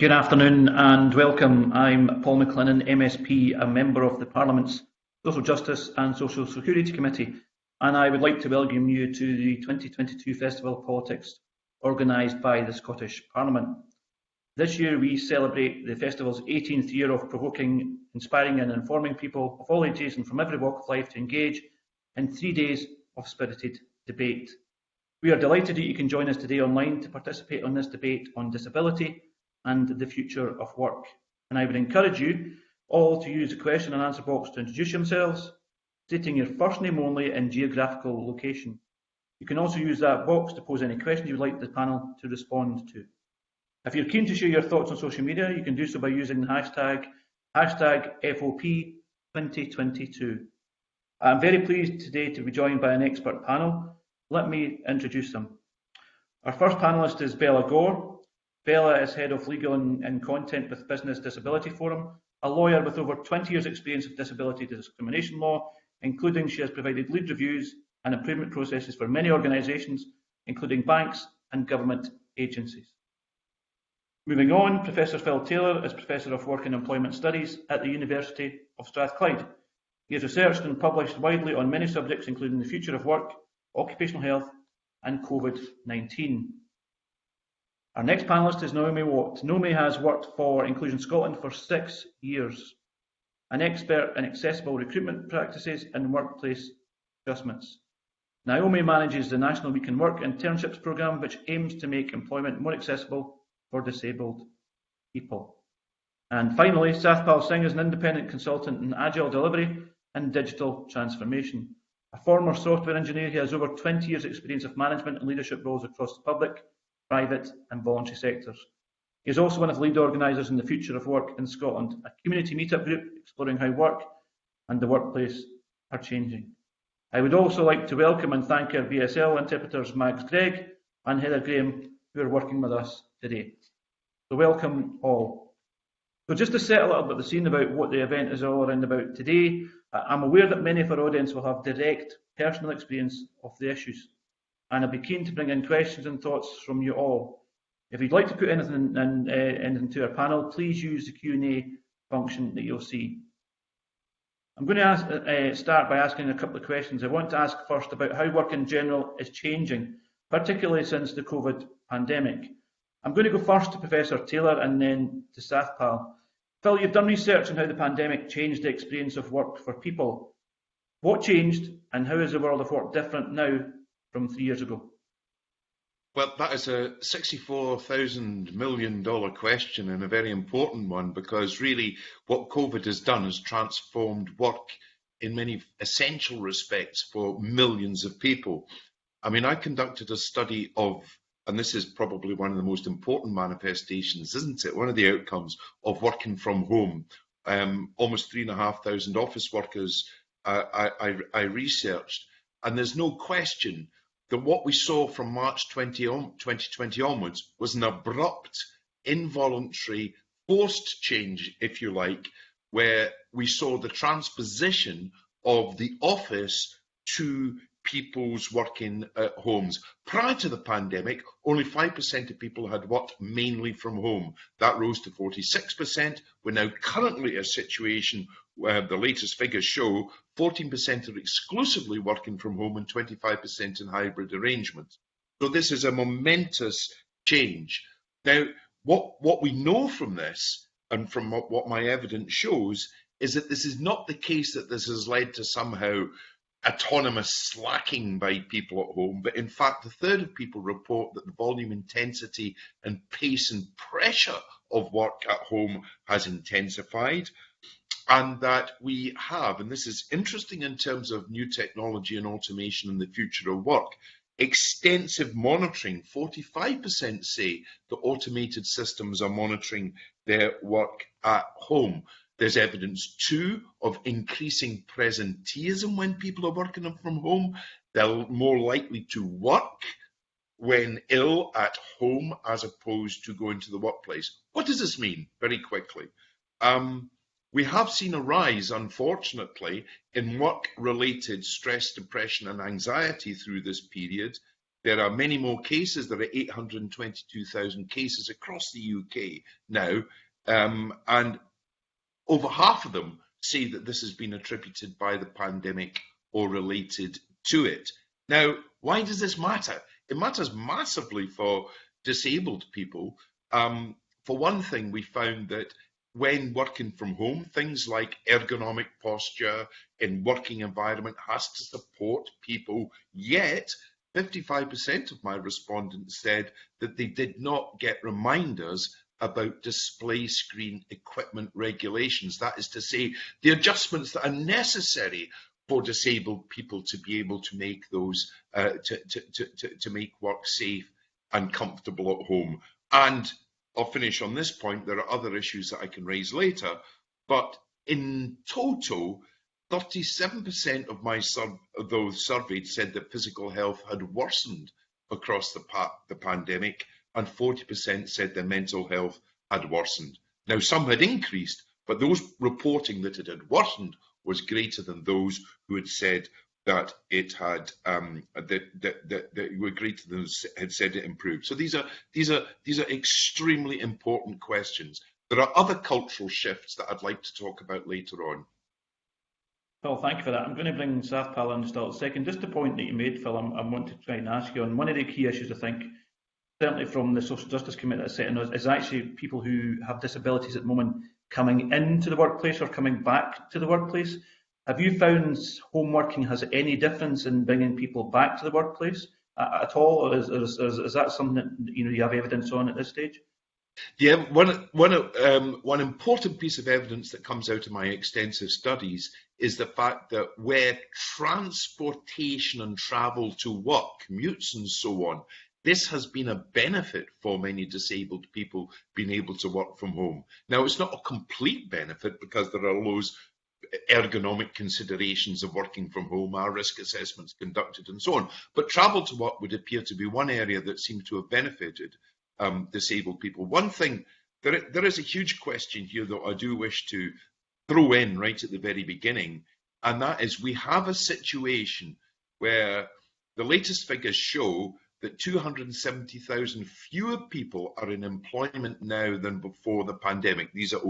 Good afternoon and welcome. I'm Paul McLennan, MSP, a member of the Parliament's Social Justice and Social Security Committee, and I would like to welcome you to the 2022 Festival of Politics organised by the Scottish Parliament. This year we celebrate the festival's 18th year of provoking, inspiring and informing people of all ages and from every walk of life to engage in three days of spirited debate. We are delighted that you can join us today online to participate on this debate on disability and the future of work. And I would encourage you all to use the question and answer box to introduce yourselves, stating your first name only and geographical location. You can also use that box to pose any questions you would like the panel to respond to. If you're keen to share your thoughts on social media, you can do so by using the hashtag, hashtag FOP2022. I'm very pleased today to be joined by an expert panel. Let me introduce them. Our first panellist is Bella Gor, Bella is Head of Legal and, and Content with Business Disability Forum, a lawyer with over 20 years experience of disability discrimination law, including she has provided lead reviews and improvement processes for many organisations, including banks and government agencies. Moving on, Professor Phil Taylor is Professor of Work and Employment Studies at the University of Strathclyde. He has researched and published widely on many subjects, including the future of work, occupational health and COVID-19. Our next panellist is Naomi Watt. Naomi has worked for Inclusion Scotland for six years, an expert in accessible recruitment practices and workplace adjustments. Naomi manages the National We Can Work internships programme, which aims to make employment more accessible for disabled people. And finally, Sathpal Singh is an independent consultant in agile delivery and digital transformation. A former software engineer, he has over 20 years experience of management and leadership roles across the public, private and voluntary sectors. He is also one of the lead organisers in the Future of Work in Scotland, a community meetup group exploring how work and the workplace are changing. I would also like to welcome and thank our BSL interpreters Mags Gregg and Heather Graham who are working with us today. So welcome all. So just to set a little bit of the scene about what the event is all around about today, I'm aware that many of our audience will have direct personal experience of the issues and I'd be keen to bring in questions and thoughts from you all. If you'd like to put anything, in, uh, anything to our panel, please use the Q&A function that you'll see. I'm going to ask, uh, start by asking a couple of questions. I want to ask first about how work in general is changing, particularly since the COVID pandemic. I'm going to go first to Professor Taylor and then to Sathpal. Phil, you've done research on how the pandemic changed the experience of work for people. What changed and how is the world of work different now from three years ago? Well, that is a $64,000 million question and a very important one because really what COVID has done is transformed work in many essential respects for millions of people. I mean, I conducted a study of, and this is probably one of the most important manifestations, isn't it? One of the outcomes of working from home. Um, almost three and a half thousand office workers uh, I, I, I researched, and there's no question that what we saw from March 20 on, 2020 onwards was an abrupt, involuntary, forced change, if you like, where we saw the transposition of the office to people's working at homes. Prior to the pandemic, only 5% of people had worked mainly from home. That rose to 46%. We're now currently in a situation where the latest figures show 14% are exclusively working from home and 25% in hybrid arrangements. So this is a momentous change. Now, what, what we know from this and from what my evidence shows is that this is not the case that this has led to somehow autonomous slacking by people at home, but in fact, a third of people report that the volume, intensity, and pace and pressure of work at home has intensified. And that we have, and this is interesting in terms of new technology and automation and the future of work, extensive monitoring. 45% say that automated systems are monitoring their work at home. There's evidence too of increasing presenteeism when people are working from home. They're more likely to work when ill at home as opposed to going to the workplace. What does this mean? Very quickly. Um, we have seen a rise, unfortunately, in work related stress, depression, and anxiety through this period. there are many more cases. There are 822,000 cases across the UK now, um, and over half of them say that this has been attributed by the pandemic or related to it. Now, why does this matter? It matters massively for disabled people. Um, for one thing, we found that when working from home, things like ergonomic posture in working environment has to support people, yet 55% of my respondents said that they did not get reminders about display screen equipment regulations. That is to say, the adjustments that are necessary for disabled people to be able to make those, uh, to, to, to, to make work safe and comfortable at home. And I'll finish on this point. There are other issues that I can raise later, but in total, 37% of my sur those surveyed said that physical health had worsened across the, pa the pandemic, and 40% said their mental health had worsened. Now, some had increased, but those reporting that it had worsened was greater than those who had said that it had um, that, that, that, that were greater than had said it improved. So these are these are these are extremely important questions. There are other cultural shifts that I'd like to talk about later on. Phil, thank you for that. I'm going to bring Sathpal in just a second. Just the point that you made, Phil, I'm, I want to try and ask you on one of the key issues I think certainly from the Social Justice Committee that's setting us, is actually people who have disabilities at the moment coming into the workplace or coming back to the workplace. Have you found home working has any difference in bringing people back to the workplace at all, or is, is, is that something that you know you have evidence on at this stage? Yeah, one, one, um, one important piece of evidence that comes out of my extensive studies is the fact that where transportation and travel to work, commutes and so on, this has been a benefit for many disabled people being able to work from home. Now, it's not a complete benefit because there are those ergonomic considerations of working from home, our risk assessments conducted and so on. But travel to work would appear to be one area that seemed to have benefited um, disabled people. One thing, there, there is a huge question here that I do wish to throw in right at the very beginning, and that is we have a situation where the latest figures show that 270,000 fewer people are in employment now than before the pandemic. These are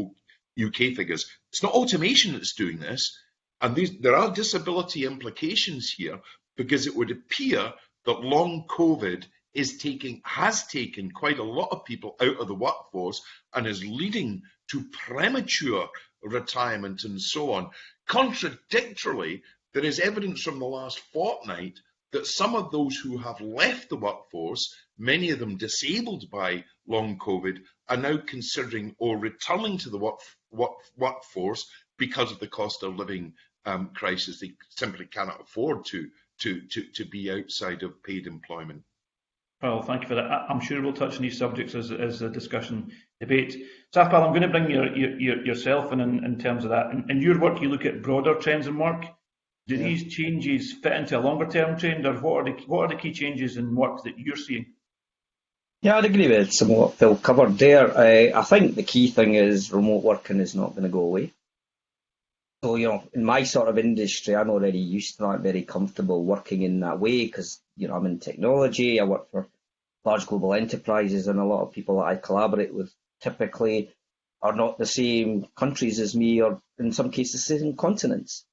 UK figures. It's not automation that's doing this, and these, there are disability implications here because it would appear that long COVID is taking has taken quite a lot of people out of the workforce and is leading to premature retirement and so on. Contradictorily, there is evidence from the last fortnight that some of those who have left the workforce, many of them disabled by long COVID, are now considering or returning to the work, work, workforce because of the cost of living um, crisis. They simply cannot afford to, to, to, to be outside of paid employment. Well, thank you for that. I'm sure we'll touch on these subjects as, as a discussion debate. Sathpal, I'm going to bring your, your, yourself in, in, in terms of that. In, in your work, you look at broader trends in work. Do yeah. these changes fit into a longer term trend, or what are the what are the key changes in work that you're seeing? Yeah, I'd agree with some of what Phil covered there. I, I think the key thing is remote working is not going to go away. So, you know, in my sort of industry, I'm already used to that, very comfortable working in that way because, you know, I'm in technology, I work for large global enterprises, and a lot of people that I collaborate with typically are not the same countries as me, or in some cases, the same continents.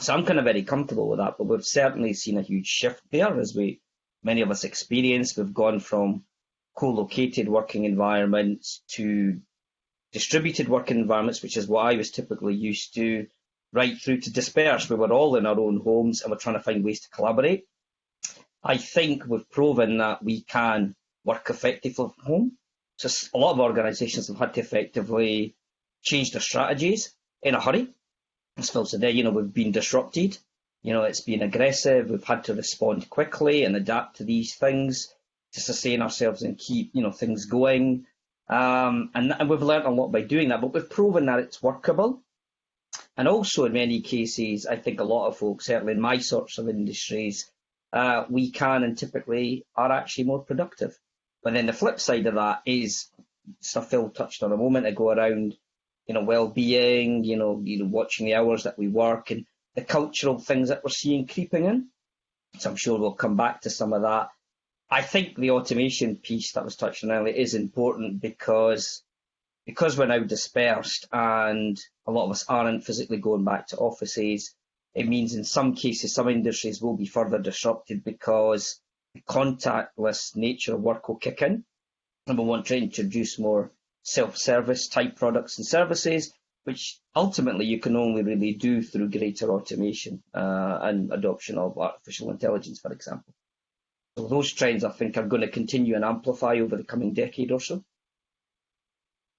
So I'm kind of very comfortable with that, but we've certainly seen a huge shift there as we, many of us experience. We've gone from co-located working environments to distributed working environments, which is what I was typically used to, right through to dispersed. We were all in our own homes and we're trying to find ways to collaborate. I think we've proven that we can work effectively from home. So a lot of organisations have had to effectively change their strategies in a hurry as Phil said there, you know, we've been disrupted. You know, it's been aggressive. We've had to respond quickly and adapt to these things to sustain ourselves and keep, you know, things going. Um, and, and we've learned a lot by doing that, but we've proven that it's workable. And also, in many cases, I think a lot of folks, certainly in my sorts of industries, uh, we can and typically are actually more productive. But then the flip side of that is stuff Phil touched on a moment ago around you know, well-being, you know, you know, watching the hours that we work and the cultural things that we're seeing creeping in. So I'm sure we'll come back to some of that. I think the automation piece that was touched on earlier is important because because we're now dispersed and a lot of us aren't physically going back to offices, it means in some cases some industries will be further disrupted because the contactless nature of work will kick in. And we want to introduce more self-service type products and services, which ultimately you can only really do through greater automation uh, and adoption of artificial intelligence, for example. So those trends, I think, are going to continue and amplify over the coming decade or so.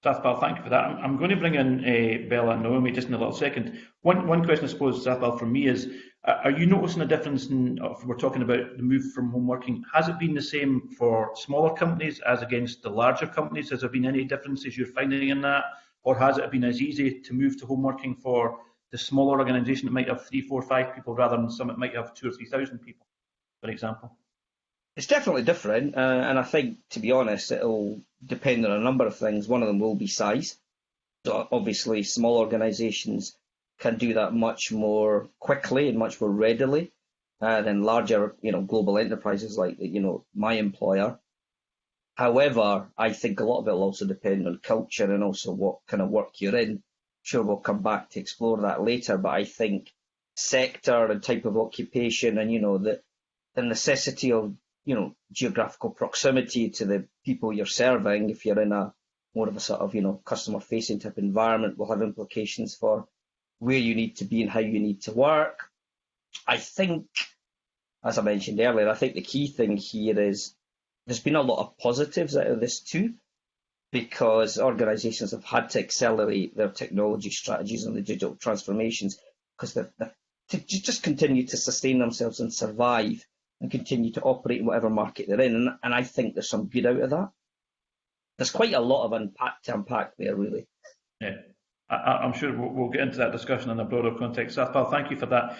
Sathpal, thank you for that. I'm going to bring in uh, Bella and Naomi just in a little second. One, one question, I suppose, Sathpal, from me is, uh, are you noticing a difference in, we're talking about the move from home working, has it been the same for smaller companies as against the larger companies? Has there been any differences you're finding in that? Or has it been as easy to move to home working for the smaller organisation that might have three, four, five people rather than some that might have two or three thousand people, for example? It's definitely different, uh, and I think, to be honest, it'll depend on a number of things. One of them will be size. So obviously, small organisations can do that much more quickly and much more readily uh, than larger, you know, global enterprises like, you know, my employer. However, I think a lot of it will also depend on culture and also what kind of work you're in. Sure, we'll come back to explore that later, but I think sector and type of occupation and, you know, the, the necessity of you know, geographical proximity to the people you're serving, if you're in a more of a sort of, you know, customer facing type environment will have implications for where you need to be and how you need to work. I think, as I mentioned earlier, I think the key thing here is there's been a lot of positives out of this too, because organizations have had to accelerate their technology strategies and the digital transformations because they've, they've to just continue to sustain themselves and survive and continue to operate in whatever market they're in. And, and I think there's some good out of that. There's quite a lot of unpack to unpack there, really. Yeah. I, am sure we'll, get into that discussion in a broader context. Sathpal, thank you for that.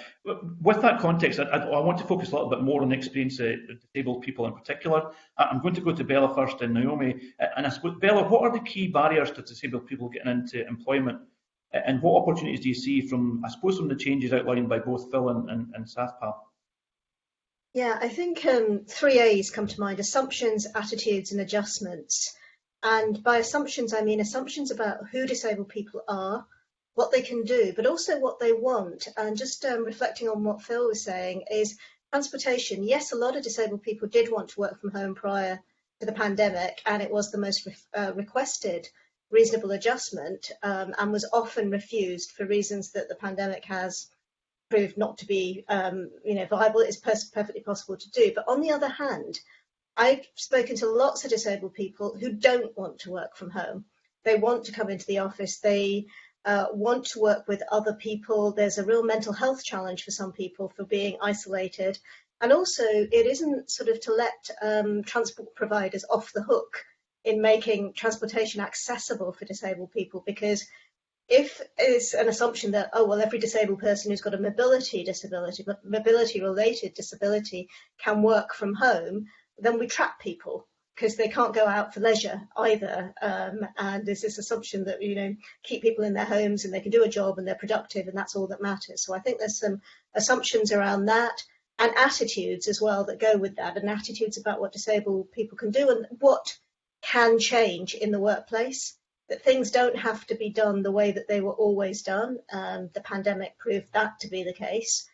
With that context, I, I, want to focus a little bit more on the experience of disabled people in particular. I'm going to go to Bella first and Naomi. And I suppose, Bella, what are the key barriers to disabled people getting into employment? And what opportunities do you see from, I suppose, from the changes outlined by both Phil and, and, and Sathpal? Yeah, I think um, three A's come to mind, assumptions, attitudes and adjustments. And by assumptions, I mean assumptions about who disabled people are, what they can do, but also what they want. And just um, reflecting on what Phil was saying is transportation. Yes, a lot of disabled people did want to work from home prior to the pandemic, and it was the most re uh, requested reasonable adjustment um, and was often refused for reasons that the pandemic has proved not to be um, you know viable. It's perfectly possible to do. But on the other hand, I've spoken to lots of disabled people who don't want to work from home. They want to come into the office. They uh, want to work with other people. There's a real mental health challenge for some people for being isolated. And also, it isn't sort of to let um, transport providers off the hook in making transportation accessible for disabled people because if it's an assumption that, oh, well, every disabled person who's got a mobility disability, mobility related disability can work from home, then we trap people because they can't go out for leisure either. Um, and there's this assumption that, you know, keep people in their homes and they can do a job and they're productive and that's all that matters. So I think there's some assumptions around that and attitudes as well that go with that and attitudes about what disabled people can do and what can change in the workplace that things don't have to be done the way that they were always done. Um, the pandemic proved that to be the case.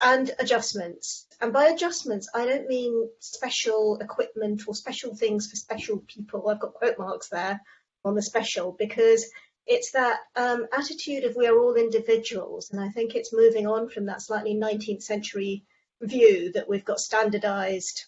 And adjustments. And by adjustments, I don't mean special equipment or special things for special people. I've got quote marks there on the special because it's that um, attitude of we are all individuals. And I think it's moving on from that slightly 19th century view that we've got standardized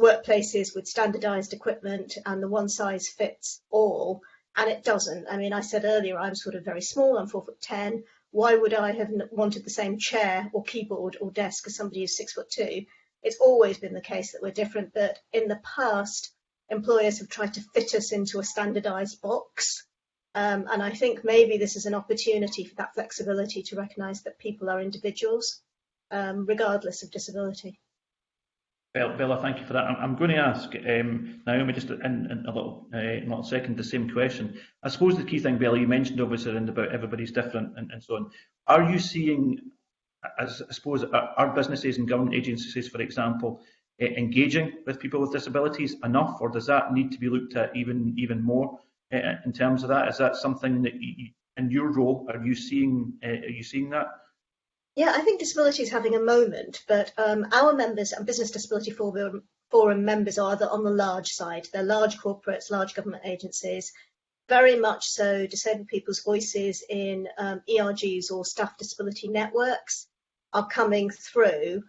workplaces with standardized equipment and the one size fits all and it doesn't. I mean, I said earlier I'm sort of very small, I'm four foot ten. Why would I have wanted the same chair or keyboard or desk as somebody who's six foot two? It's always been the case that we're different, but in the past, employers have tried to fit us into a standardized box. Um, and I think maybe this is an opportunity for that flexibility to recognize that people are individuals, um, regardless of disability. Bella, thank you for that. I'm, going to ask um, Naomi just in, in a little, uh, little second the same question. I suppose the key thing, Bella, you mentioned obviously about everybody's different and, and so on. Are you seeing, as I suppose, are businesses and government agencies, for example, engaging with people with disabilities enough, or does that need to be looked at even even more in terms of that? Is that something that you, in your role are you seeing are you seeing that? Yeah, I think disability is having a moment, but um, our members and Business Disability Forum, Forum members are on the large side. They're large corporates, large government agencies, very much so disabled people's voices in um, ERGs or staff disability networks are coming through.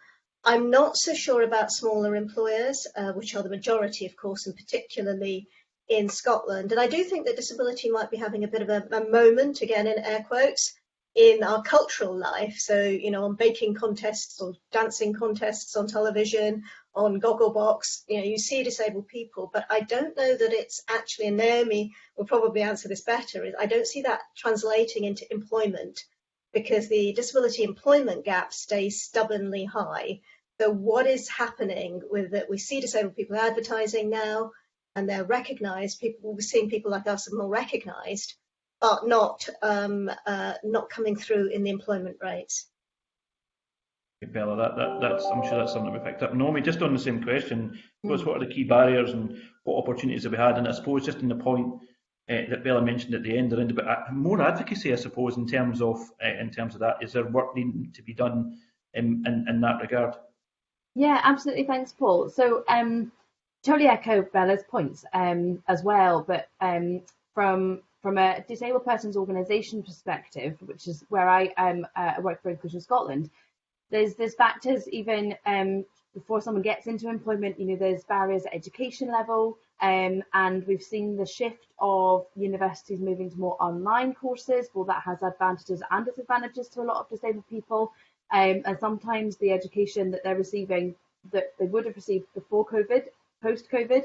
I'm not so sure about smaller employers, uh, which are the majority, of course, and particularly in Scotland. And I do think that disability might be having a bit of a, a moment, again in air quotes, in our cultural life. So, you know, on baking contests or dancing contests on television, on Gogglebox, you know, you see disabled people, but I don't know that it's actually, and Naomi will probably answer this better, is I don't see that translating into employment because the disability employment gap stays stubbornly high. So what is happening with that? We see disabled people advertising now and they're recognised. People, we're seeing people like us are more recognised, but not um, uh, not coming through in the employment rates. Bella, that, that, that's, I'm sure that's something we picked up. Naomi, just on the same question, mm. what are the key barriers and what opportunities have we had? And I suppose just in the point uh, that Bella mentioned at the end, around about uh, more advocacy, I suppose, in terms of uh, in terms of that. Is there work needing to be done in, in, in that regard? Yeah, absolutely. Thanks, Paul. So, um, totally echo Bella's points um, as well, but um, from from a disabled persons organisation perspective, which is where I um, uh, work for Inclusion Scotland, there's there's factors even um, before someone gets into employment. You know, there's barriers at education level, um, and we've seen the shift of universities moving to more online courses. Well, that has advantages and disadvantages to a lot of disabled people, um, and sometimes the education that they're receiving that they would have received before COVID, post COVID,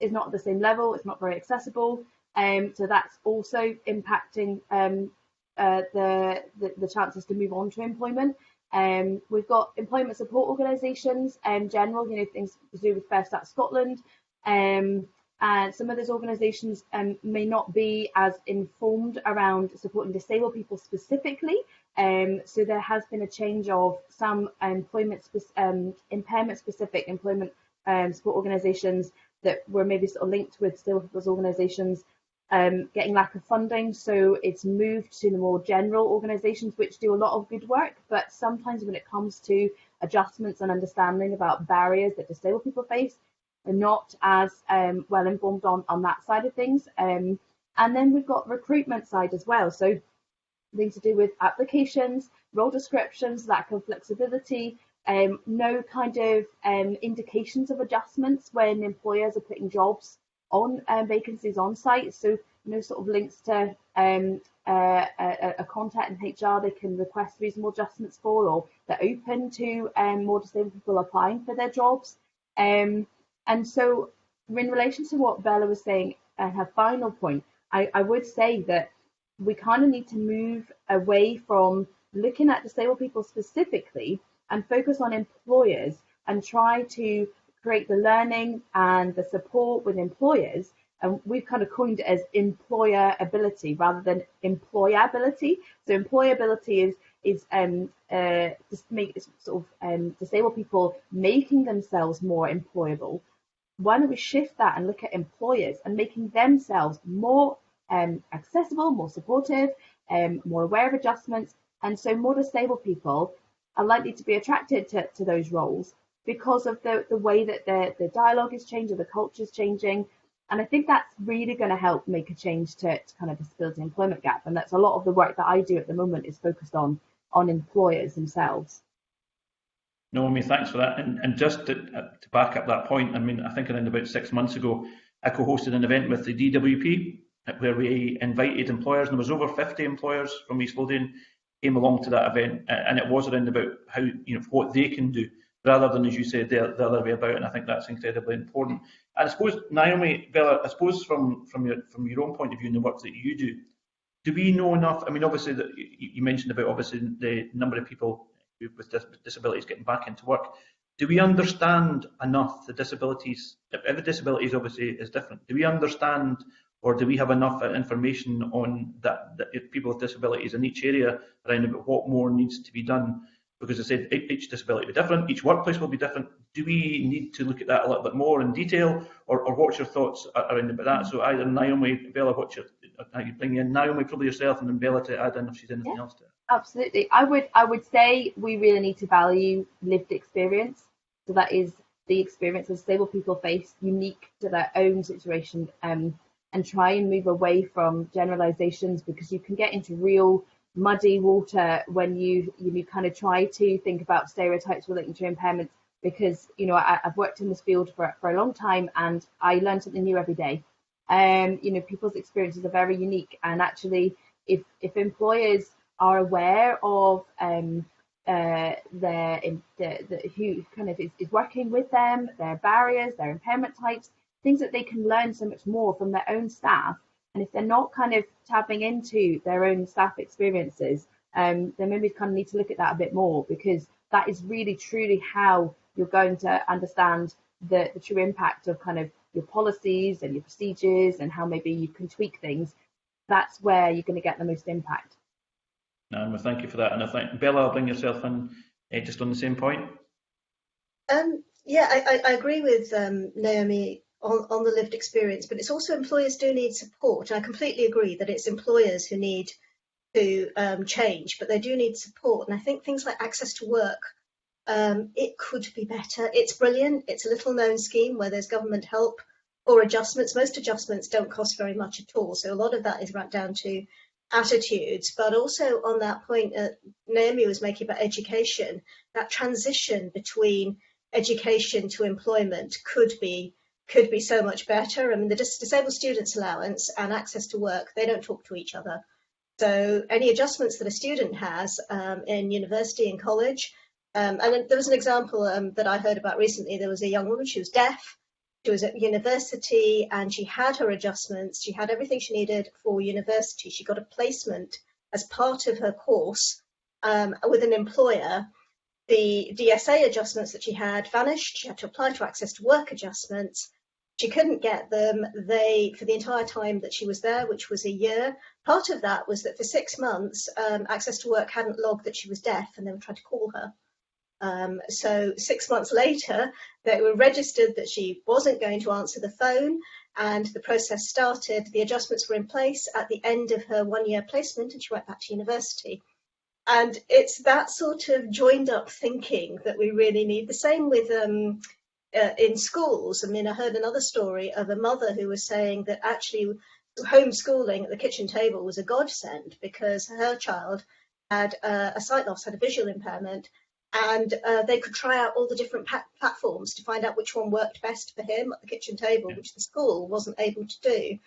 is not at the same level. It's not very accessible. Um, so that's also impacting um, uh, the, the, the chances to move on to employment. Um, we've got employment support organisations, in general, you know, things to do with Fair Start Scotland. Um, and some of those organisations um, may not be as informed around supporting disabled people specifically. Um, so there has been a change of some employment spe um, impairment specific employment um, support organisations that were maybe sort of linked with disabled people's organisations um, getting lack of funding. So it's moved to the more general organisations which do a lot of good work. But sometimes when it comes to adjustments and understanding about barriers that disabled people face, they're not as um, well informed on, on that side of things. Um, and then we've got recruitment side as well. So things to do with applications, role descriptions, lack of flexibility, um, no kind of um, indications of adjustments when employers are putting jobs on um, vacancies on site. So no sort of links to um, a, a, contact in HR they can request reasonable adjustments for, or they're open to um, more disabled people applying for their jobs. Um, and so, in relation to what Bella was saying and her final point, I, I would say that we kind of need to move away from looking at disabled people specifically and focus on employers and try to create the learning and the support with employers. And we've kind of coined it as employer ability rather than employability. So employability is is um, uh, just make sort of um, disabled people making themselves more employable. Why don't we shift that and look at employers and making themselves more um, accessible, more supportive, um, more aware of adjustments, and so more disabled people are likely to be attracted to, to those roles because of the, the way that the, the dialogue is changing, the culture is changing. And I think that's really going to help make a change to, to kind of the disability employment gap. And that's a lot of the work that I do at the moment is focused on on employers themselves. Naomi, thanks for that. And, and just to, uh, to, back up that point, I mean, I think around about six months ago, I co-hosted an event with the DWP where we invited employers, and there was over 50 employers from East Lothian came along to that event, and it was around about how you know what they can do rather than, as you said, the, the other way about. And I think that's incredibly important. And I suppose, Naomi, Bella, I suppose from from your from your own point of view and the work that you do, do we know enough? I mean, obviously, that you mentioned about obviously the number of people with disabilities getting back into work. Do we understand enough the disabilities? Every disability obviously is different. Do we understand or do we have enough information on that, that people with disabilities in each area around about what more needs to be done because I said each disability will be different, each workplace will be different. Do we need to look at that a little bit more in detail, or, or what's your thoughts around about that? So either Naomi, Bella, what's your, you bring in Naomi probably yourself, and then Bella to add in if she's anything yeah, else to it. Absolutely, I would I would say we really need to value lived experience. So that is the experience that disabled people face, unique to their own situation, um, and try and move away from generalizations because you can get into real muddy water when you you kind of try to think about stereotypes relating to impairments because you know I, have worked in this field for, for a long time and I learn something new every day. Um, you know, people's experiences are very unique, and actually, if if employers are aware of um, uh, their the, the, who kind of is, is working with them, their barriers, their impairment types, things that they can learn so much more from their own staff and if they're not kind of tapping into their own staff experiences, um, then maybe kind of need to look at that a bit more because that is really truly how you're going to understand the, the true impact of kind of your policies and your procedures and how maybe you can tweak things. That's where you're going to get the most impact. No, well, thank you for that. And I think Bella, I'll bring yourself in uh, just on the same point. Um, yeah, I, I, agree with um, Naomi on, on the lived experience, but it's also employers do need support. I completely agree that it's employers who need to um, change, but they do need support. And I think things like access to work, um, it could be better. It's brilliant. It's a little known scheme where there's government help or adjustments. Most adjustments don't cost very much at all. So a lot of that is right down to attitudes. But also on that point Naomi was making about education, that transition between education to employment could be could be so much better. I mean, the disabled students allowance and access to work, they don't talk to each other. So any adjustments that a student has um, in university and college, um, and there was an example um, that I heard about recently. There was a young woman, she was deaf, she was at university and she had her adjustments. She had everything she needed for university. She got a placement as part of her course um, with an employer the DSA adjustments that she had vanished. She had to apply to access to work adjustments. She couldn't get them. They, for the entire time that she was there, which was a year, part of that was that for six months, um, access to work hadn't logged that she was deaf and they were trying to call her. Um, so six months later, they were registered that she wasn't going to answer the phone and the process started. The adjustments were in place at the end of her one year placement and she went back to university. And it's that sort of joined up thinking that we really need. The same with um, uh, in schools. I mean, I heard another story of a mother who was saying that actually homeschooling at the kitchen table was a godsend because her child had uh, a sight loss, had a visual impairment, and uh, they could try out all the different platforms to find out which one worked best for him at the kitchen table, which the school wasn't able to do.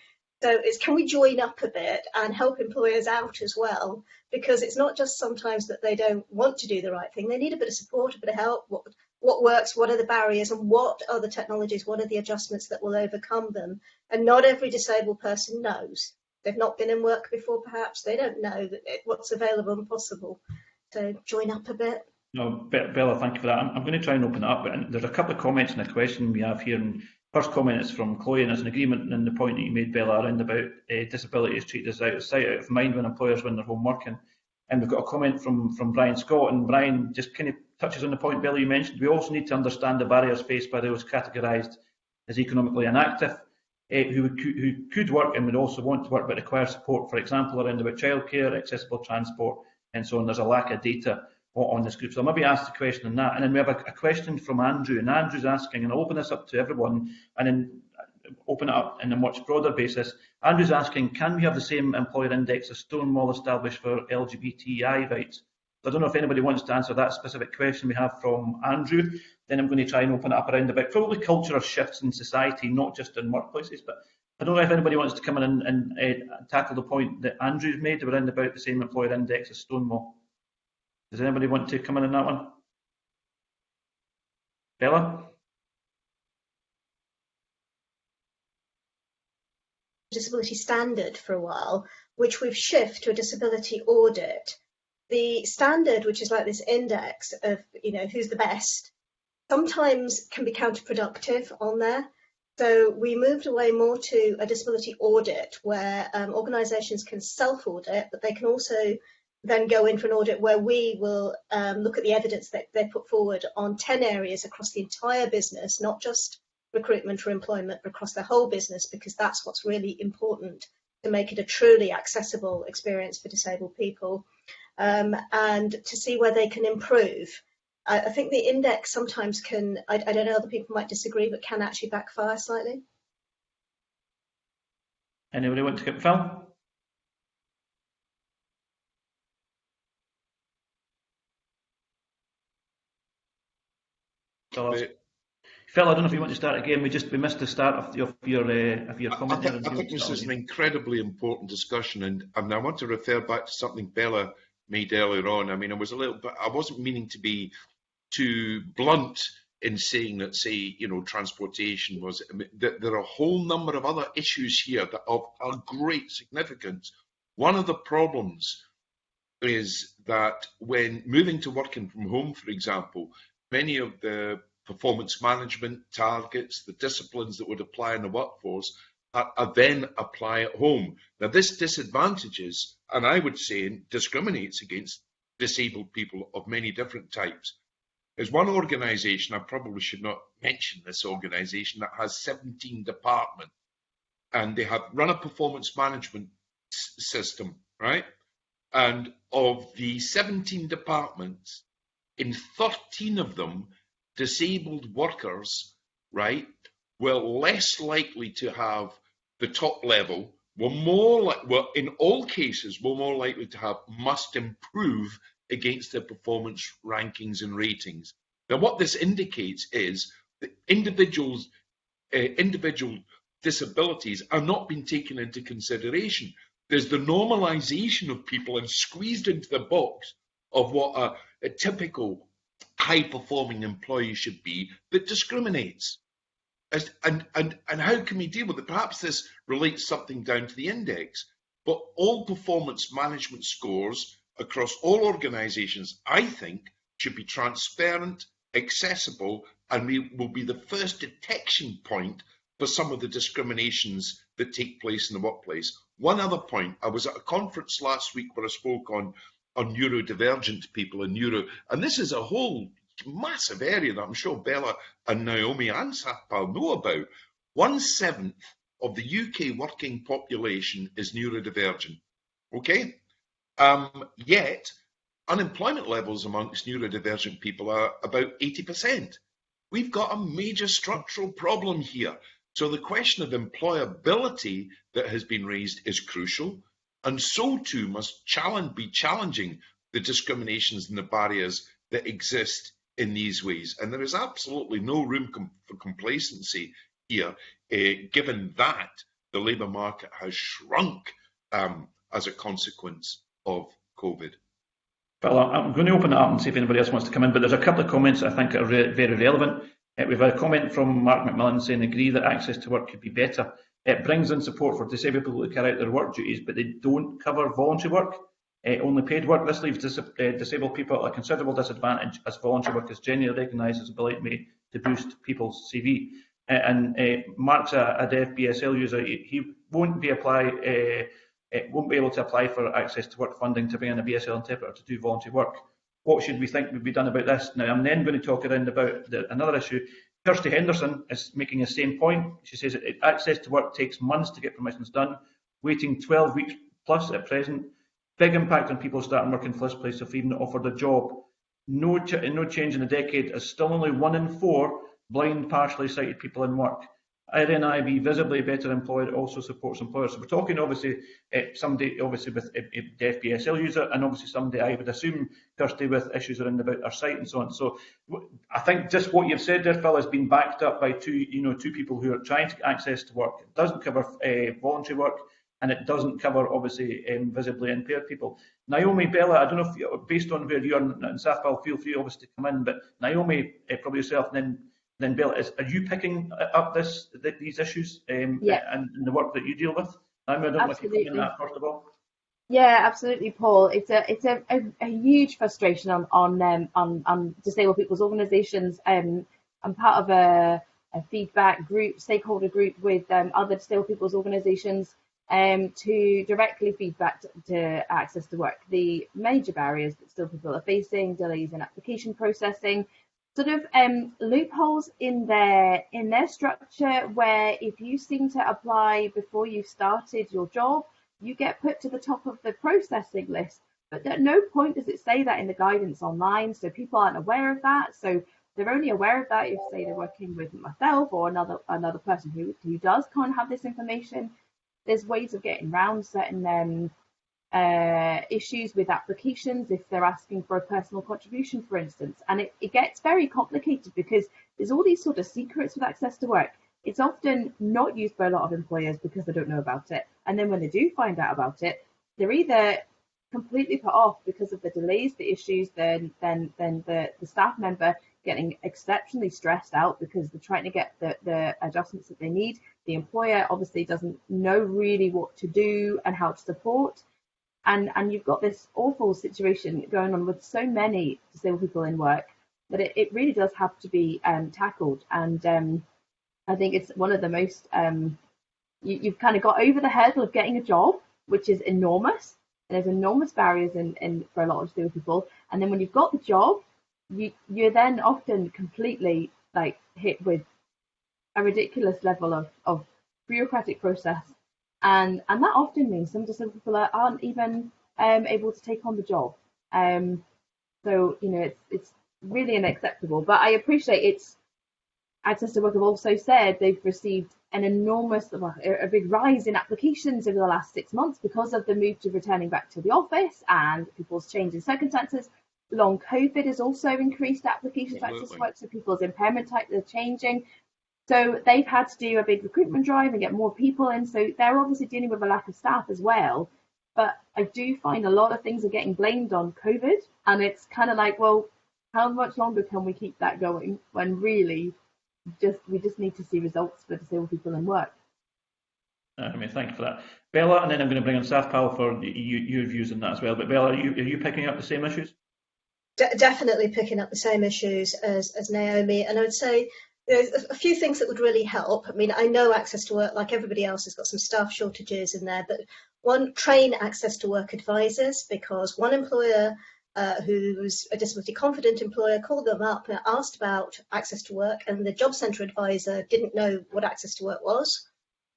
So it's can we join up a bit and help employers out as well? Because it's not just sometimes that they don't want to do the right thing. They need a bit of support, a bit of help. What, what works? What are the barriers? And what are the technologies? What are the adjustments that will overcome them? And not every disabled person knows. They've not been in work before, perhaps. They don't know what's available and possible. So join up a bit. No, Bella, thank you for that. I'm, I'm going to try and open it up. But there's a couple of comments and a question we have here. And First comment is from Chloe, and it's an agreement in the point that you made, Bella, around about uh, disability is treated as out of sight, out of mind when employers when they're home working. And we've got a comment from, from Brian Scott, and Brian just kind of touches on the point, Bella, you mentioned. We also need to understand the barriers faced by those categorised as economically inactive, uh, who, who could work and would also want to work but require support, for example, around about childcare, accessible transport, and so on. There's a lack of data on this group. So I'll maybe ask the question on that. And then we have a, a, question from Andrew, and Andrew's asking, and I'll open this up to everyone, and then open it up in a much broader basis. Andrew's asking, can we have the same employer index as Stonewall established for LGBTI rights? I don't know if anybody wants to answer that specific question we have from Andrew. Then I'm going to try and open it up around about probably cultural shifts in society, not just in workplaces, but I don't know if anybody wants to come in and, and uh, tackle the point that Andrew's made around about the same employer index as Stonewall. Does anybody want to come in on that one? Bella? disability standard for a while, which we've shifted to a disability audit. The standard, which is like this index of, you know, who's the best, sometimes can be counterproductive on there. So we moved away more to a disability audit where um, organisations can self-audit, but they can also then go in for an audit where we will um, look at the evidence that they put forward on 10 areas across the entire business, not just recruitment or employment, but across the whole business, because that's what's really important to make it a truly accessible experience for disabled people um, and to see where they can improve. I, I think the index sometimes can, I, I, don't know, other people might disagree, but can actually backfire slightly. Anybody want to get Phil? Phil, I don't know if you want to start again. We just we missed the start of, the, of your uh, of your comment. I, I, I think this is an incredibly important discussion, and, and I want to refer back to something Bella made earlier on. I mean, I was a little bit, I wasn't meaning to be too blunt in saying that, say, you know, transportation was, I mean, there are a whole number of other issues here that are of great significance. One of the problems is that when moving to working from home, for example, many of the performance management targets, the disciplines that would apply in the workforce are, are then apply at home. Now, this disadvantages, and I would say discriminates against disabled people of many different types. There's one organisation, I probably should not mention this organisation, that has 17 departments and they have run a performance management system, right? And of the 17 departments, in 13 of them, disabled workers, right, were less likely to have the top level, were more like, well, in all cases, were more likely to have must improve against their performance rankings and ratings. Now, what this indicates is that individuals, uh, individual disabilities are not being taken into consideration. There's the normalization of people and squeezed into the box of what a, a typical high performing employee should be that discriminates. And, and, and how can we deal with it? Perhaps this relates something down to the index, but all performance management scores across all organisations, I think, should be transparent, accessible, and we will be the first detection point for some of the discriminations that take place in the workplace. One other point, I was at a conference last week where I spoke on, on neurodivergent people and neuro, and this is a whole massive area that I'm sure Bella and Naomi and Sathpal know about. One seventh of the UK working population is neurodivergent. Okay? Um, yet, unemployment levels amongst neurodivergent people are about 80%. We've got a major structural problem here. So the question of employability that has been raised is crucial, and so too must challenge, be challenging the discriminations and the barriers that exist in these ways. And there is absolutely no room com for complacency here, uh, given that the labour market has shrunk um, as a consequence of COVID. Well, I'm going to open it up and see if anybody else wants to come in, but there's a couple of comments I think are re very relevant. Uh, we've had a comment from Mark McMillan saying agree that access to work could be better. It brings in support for disabled people to carry out their work duties, but they don't cover voluntary work. Uh, only paid work. This leaves dis uh, disabled people at a considerable disadvantage as voluntary work is generally recognised as a way to boost people's CV. Uh, and uh, Mark's a, a deaf BSL user. He, he won't be apply, won't be able to apply for access to work funding to bring in a BSL interpreter to do voluntary work. What should we think would be done about this? Now, I'm then going to talk around about the, another issue. Kirsty Henderson is making the same point. She says access to work takes months to get permissions done, waiting 12 weeks plus at present Big impact on people starting work in the first place if even offered a job. No, ch no change in a decade as still only one in four blind, partially sighted people in work. RNIB, visibly better employed, also supports employers. So we're talking obviously uh, somebody obviously with a, a deaf BSL user and obviously somebody I would assume Kirsty with issues around about their sight and so on. So I think just what you've said there, Phil, has been backed up by two, you know, two people who are trying to get access to work. It doesn't cover uh, voluntary work and it doesn't cover obviously um, visibly impaired people. Naomi Bella, I don't know if you, based on where you are and Sathpal, feel free obviously to come in, but Naomi, uh, probably yourself, and then then Bella, is, are you picking up this these issues um, yeah. and, and, the work that you deal with? Naomi, I don't absolutely. know if you in that first of all. Yeah, absolutely, Paul. It's a it's a, a, a huge frustration on on um, on on disabled people's organisations. Um, I'm part of a, a feedback group, stakeholder group with um, other disabled people's organisations um, to directly feedback to, access to work the major barriers that still people are facing, delays in application processing, sort of um, loopholes in their in their structure where if you seem to apply before you've started your job, you get put to the top of the processing list. But at no point does it say that in the guidance online, so people aren't aware of that. So they're only aware of that if, say, they're working with myself or another another person who who does kind of have this information there's ways of getting around certain um, uh, issues with applications if they're asking for a personal contribution, for instance. And it, it gets very complicated because there's all these sort of secrets with access to work. It's often not used by a lot of employers because they don't know about it. And then when they do find out about it, they're either completely put off because of the delays, the issues, then then then the, the staff member getting exceptionally stressed out because they're trying to get the, the adjustments that they need. The employer obviously doesn't know really what to do and how to support. And, and you've got this awful situation going on with so many disabled people in work that it, it really does have to be um, tackled. And um, I think it's one of the most, um, you, you've kind of got over the hurdle of getting a job, which is enormous. And there's enormous barriers in, in for a lot of disabled people. And then when you've got the job, you you're then often completely like hit with a ridiculous level of, of bureaucratic process. And and that often means some disabled people aren't even um, able to take on the job. Um, so you know it's it's really unacceptable. But i appreciate it's access work have also said they've received an enormous a big rise in applications over the last six months because of the move to returning back to the office and people's changing circumstances long COVID has also increased applications for access work, so people's impairment types are changing. So they've had to do a big recruitment drive and get more people in. So they're obviously dealing with a lack of staff as well. But I do find a lot of things are getting blamed on COVID, and it's kind of like, well, how much longer can we keep that going when really just we just need to see results for disabled people in work? Uh, I mean, thank you for that, Bella. And then I'm going to bring on Sathpal for you, your views on that as well. But Bella, are you, are you picking up the same issues? De definitely picking up the same issues as, as Naomi. And I would say there's a few things that would really help. I mean, I know access to work, like everybody else, has got some staff shortages in there, but one, train access to work advisors because one employer uh, who's a disability confident employer called them up and asked about access to work and the job centre advisor didn't know what access to work was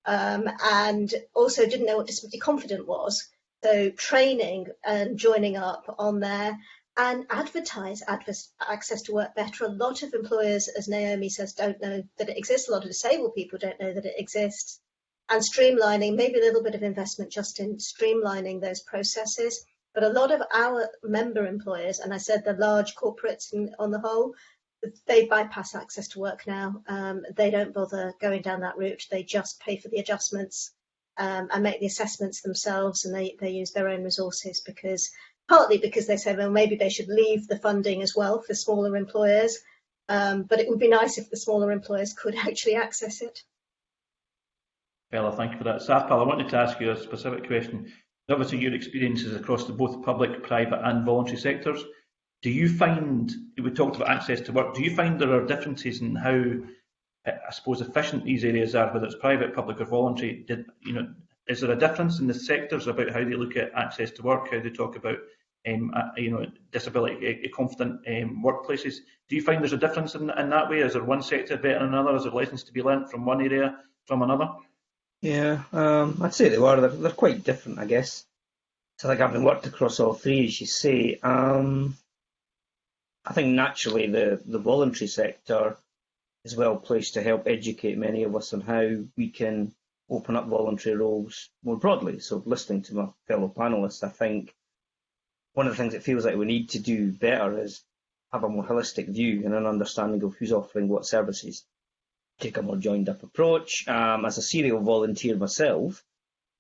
um, and also didn't know what disability confident was. So training and joining up on there and advertise access to work better. A lot of employers, as Naomi says, don't know that it exists. A lot of disabled people don't know that it exists. And streamlining, maybe a little bit of investment just in streamlining those processes. But a lot of our member employers, and I said the large corporates in, on the whole, they bypass access to work now. Um, they don't bother going down that route. They just pay for the adjustments um, and make the assessments themselves, and they, they use their own resources because partly because they say, well, maybe they should leave the funding as well for smaller employers. Um, but it would be nice if the smaller employers could actually access it. Bella, thank you for that. Sathpal, I wanted to ask you a specific question. Obviously, your experiences across the both public, private and voluntary sectors. Do you find, we talked about access to work, do you find there are differences in how, I suppose, efficient these areas are, whether it's private, public or voluntary? Did, you know, is there a difference in the sectors about how they look at access to work, how they talk about um, uh, you know, disability uh, confident um, workplaces. Do you find there's a difference in, in that way? Is there one sector better than another? Is there lessons to be learnt from one area from another? Yeah, um, I'd say they were. They're, they're, quite different, I guess. So, like, having worked across all three, as you say, um, I think naturally the, the voluntary sector is well placed to help educate many of us on how we can open up voluntary roles more broadly. So, listening to my fellow panelists, I think one of the things it feels like we need to do better is have a more holistic view and an understanding of who's offering what services. Take a more joined up approach. Um, as a serial volunteer myself,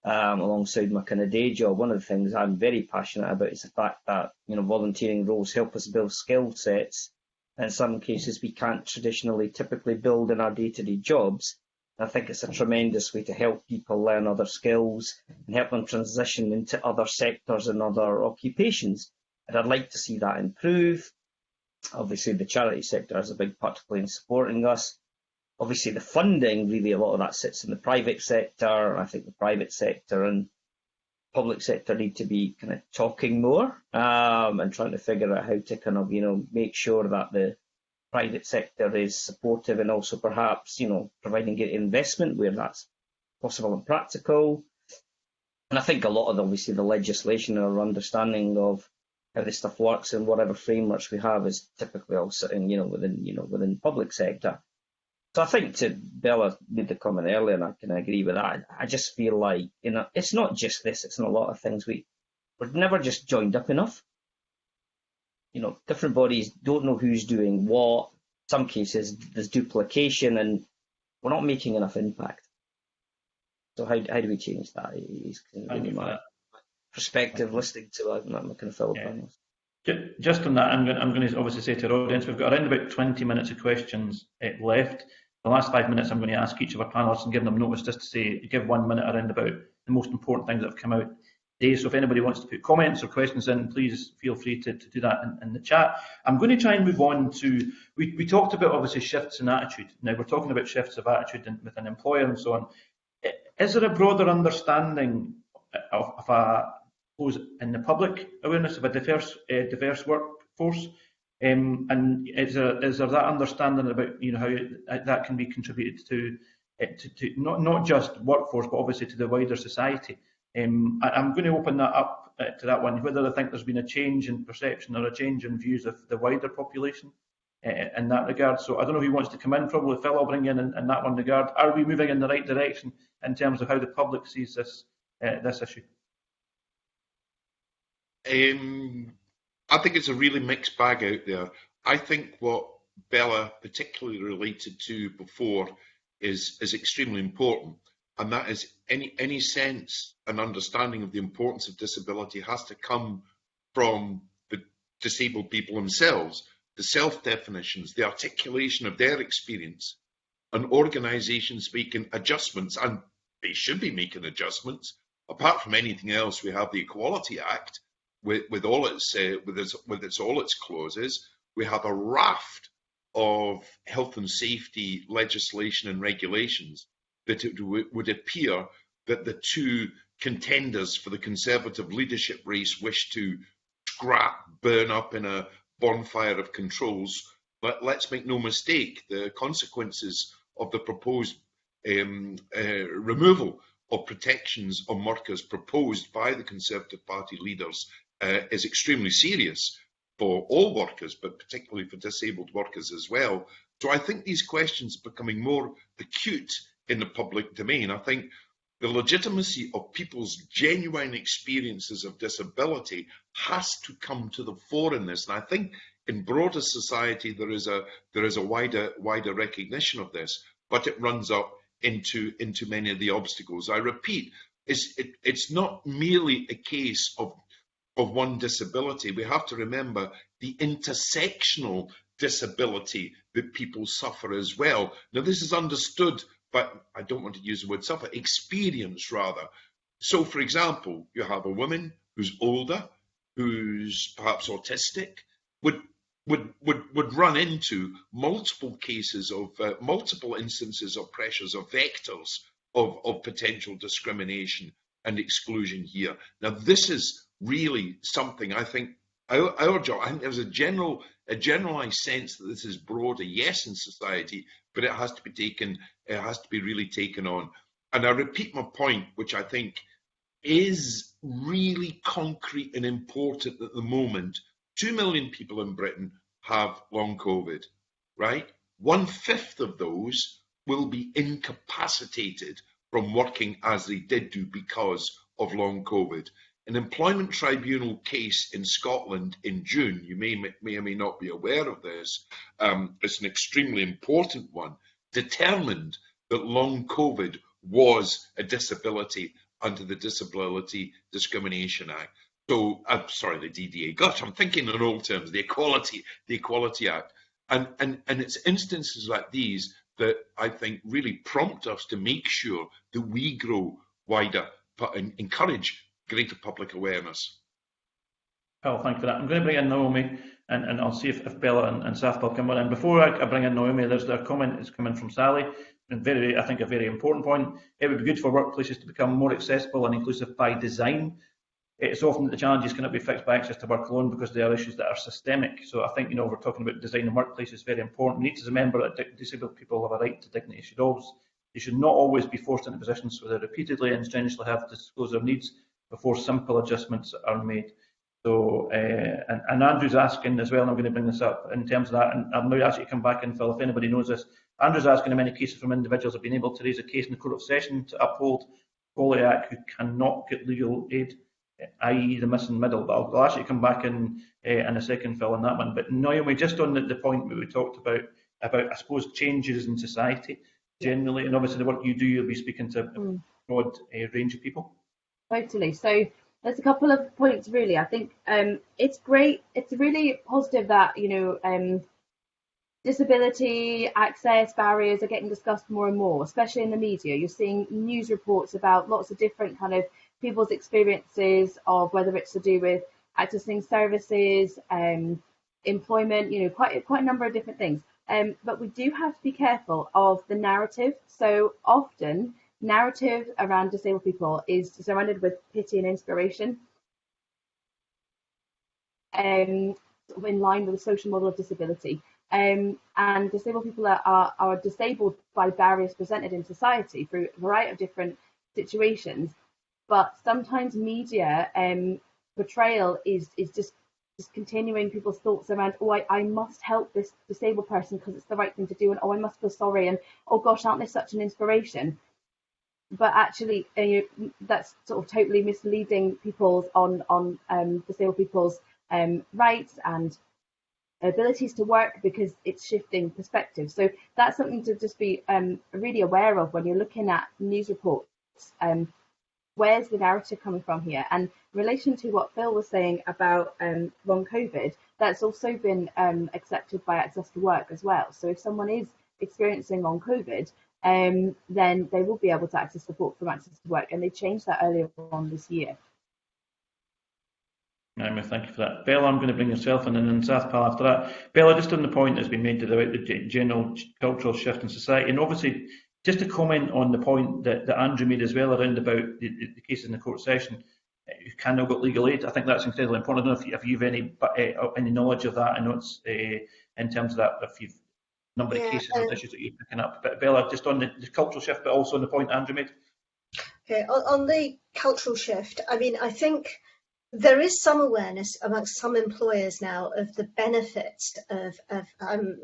um, alongside my kind of day job, one of the things I'm very passionate about is the fact that you know volunteering roles help us build skill sets. In some cases, we can't traditionally typically build in our day-to-day -day jobs, I think it's a tremendous way to help people learn other skills and help them transition into other sectors and other occupations. And I'd like to see that improve. Obviously, the charity sector has a big part to play in supporting us. obviously the funding, really a lot of that sits in the private sector. I think the private sector and public sector need to be kind of talking more um, and trying to figure out how to kind of, you know, make sure that the private sector is supportive and also perhaps, you know, providing investment where that's possible and practical. And I think a lot of obviously the legislation or understanding of how this stuff works and whatever frameworks we have is typically all sitting, you know, within, you know, within public sector. So I think to Bella made the comment earlier, and I can agree with that. I just feel like you know it's not just this; it's in a lot of things. We we're never just joined up enough. You know, different bodies don't know who's doing what. Some cases there's duplication, and we're not making enough impact. So how how do we change that? Is really my perspective listening to that, my kind of fellow yeah. panelists. Just on that, I'm going, I'm going to obviously say to our audience, we've got around about 20 minutes of questions uh, left. The last five minutes, I'm going to ask each of our panelists and give them notice just to say, give one minute around about the most important things that have come out So if anybody wants to put comments or questions in, please feel free to, to do that in, in, the chat. I'm going to try and move on to, we, we talked about obviously shifts in attitude. Now we're talking about shifts of attitude in, with an employer and so on. Is there a broader understanding of, of a in the public awareness of a diverse uh, diverse workforce? Um, and is there, is there that understanding about you know how that can be contributed to, uh, to, to, not not just workforce but obviously to the wider society? Um, I, am going to open that up uh, to that one. Whether I think there's been a change in perception or a change in views of the wider population uh, in that regard. So I don't know who wants to come in. Probably Phil will bring in, in in that one regard. Are we moving in the right direction in terms of how the public sees this uh, this issue? Um, I think it's a really mixed bag out there. I think what Bella particularly related to before is is extremely important, and that is any any sense and understanding of the importance of disability has to come from the disabled people themselves, the self definitions, the articulation of their experience, and organisations making adjustments, and they should be making adjustments. Apart from anything else, we have the Equality Act, with, with all its uh, with its with its all its clauses. We have a raft of health and safety legislation and regulations that it would appear that the two contenders for the Conservative leadership race wish to scrap, burn up in a bonfire of controls. But let's make no mistake, the consequences of the proposed um, uh, removal of protections on workers proposed by the Conservative Party leaders uh, is extremely serious for all workers, but particularly for disabled workers as well. So I think these questions are becoming more acute in the public domain. I think the legitimacy of people's genuine experiences of disability has to come to the fore in this. And I think in broader society there is a there is a wider wider recognition of this, but it runs up into into many of the obstacles. I repeat, it's it, it's not merely a case of of one disability, we have to remember the intersectional disability that people suffer as well. Now, this is understood, but I don't want to use the word suffer, experience rather. So, for example, you have a woman who's older, who's perhaps autistic, would would would would run into multiple cases of uh, multiple instances of pressures of vectors of of potential discrimination and exclusion here. Now, this is really something I think our, our job, I think there's a general, a generalized sense that this is broader, yes, in society, but it has to be taken, it has to be really taken on. And I repeat my point, which I think is really concrete and important at the moment. Two million people in Britain have long COVID, right? One fifth of those will be incapacitated from working as they did do because of long COVID. An employment tribunal case in Scotland in June, you may, may or may not be aware of this, um, it's an extremely important one, determined that long COVID was a disability under the Disability Discrimination Act. So, I'm sorry, the DDA. Gosh, I'm thinking in old terms, the Equality, the Equality Act. And, and, and it's instances like these that I think really prompt us to make sure that we grow wider and encourage greater public awareness. Well, thank you for that. I'm going to bring in Naomi and, and I'll see if, if Bella and, and Sathpal come on. And before I, I bring in Naomi, there's a comment that's coming from Sally, and very, I think, a very important point. It would be good for workplaces to become more accessible and inclusive by design. It's often that the challenges cannot be fixed by access to work alone because they are issues that are systemic. So I think, you know, we're talking about design in workplaces very important. We need to remember that disabled people have a right to dignity. Should always, they should not always be forced into positions where they repeatedly and strenuously have to disclose their needs before simple adjustments are made. So, uh, and, and, Andrew's asking as well, and I'm going to bring this up in terms of that, and I'm going to ask you to come back and Phil, if anybody knows this. Andrew's asking in many cases from individuals have been able to raise a case in the Court of Session to uphold Equality Act who cannot get legal aid, i.e. the missing middle. But I'll, I'll actually come back in uh, in a second, Phil, on that one. But Naomi, just on the, the point that we talked about, about I suppose changes in society generally, and obviously the work you do, you'll be speaking to a hmm. broad uh, range of people. Totally. So there's a couple of points really. I think um, it's great. It's really positive that you know um, disability access barriers are getting discussed more and more, especially in the media. You're seeing news reports about lots of different kind of people's experiences of whether it's to do with accessing services, um, employment. You know, quite quite a number of different things. Um, but we do have to be careful of the narrative. So often narrative around disabled people is surrounded with pity and inspiration. Um, in line with the social model of disability. Um, and disabled people are, are, are, disabled by barriers presented in society through a variety of different situations. But sometimes media um, portrayal is, is just, just continuing people's thoughts around, oh, I, I must help this disabled person because it's the right thing to do, and oh, I must feel sorry, and oh gosh, aren't they such an inspiration? But actually uh, that's sort of totally misleading people's on on um, disabled people's um, rights and abilities to work because it's shifting perspective. So that's something to just be um, really aware of when you're looking at news reports. Um, where's the narrative coming from here? And in relation to what Phil was saying about um, long COVID, that's also been um, accepted by Access to Work as well. So if someone is experiencing long COVID, um, then they will be able to access support from Access to Work. And they changed that earlier on this year. Emma, thank you for that. Bella, I'm going to bring yourself in and then Sathpal after that. Bella, just on the point that's been made about the general cultural shift in society, and obviously just to comment on the point that, that Andrew made as well around about the, the cases in the court session, you cannot get legal aid. I think that's incredibly important. I don't know if, you, if you've any uh, any knowledge of that. and it's uh, in terms of that, if you've number yeah, of cases um, and issues that you're picking up. But Bella, just on the, the, cultural shift, but also on the point Andrew made. Okay, on, on the cultural shift, I mean, I think there is some awareness amongst some employers now of the benefits of, of um,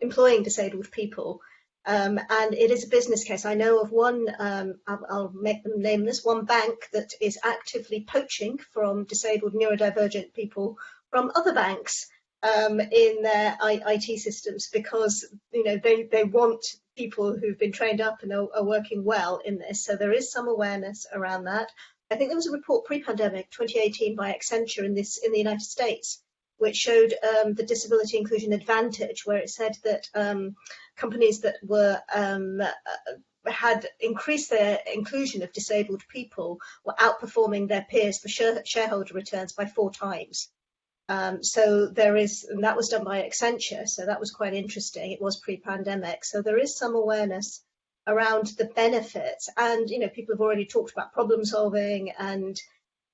employing disabled people. Um, and it is a business case. I know of one, um, I'll, I'll, make them nameless, one bank that is actively poaching from disabled neurodivergent people from other banks um, in their IT systems because you know they, they want people who've been trained up and are, are, working well in this. So there is some awareness around that. I think there was a report pre-pandemic, 2018, by Accenture in this in the United States, which showed um, the disability inclusion advantage, where it said that um, companies that were um, uh, had increased their inclusion of disabled people were outperforming their peers for share, shareholder returns by four times. Um, so there is, and that was done by Accenture, so that was quite interesting. It was pre-pandemic, so there is some awareness around the benefits, and you know, people have already talked about problem solving, and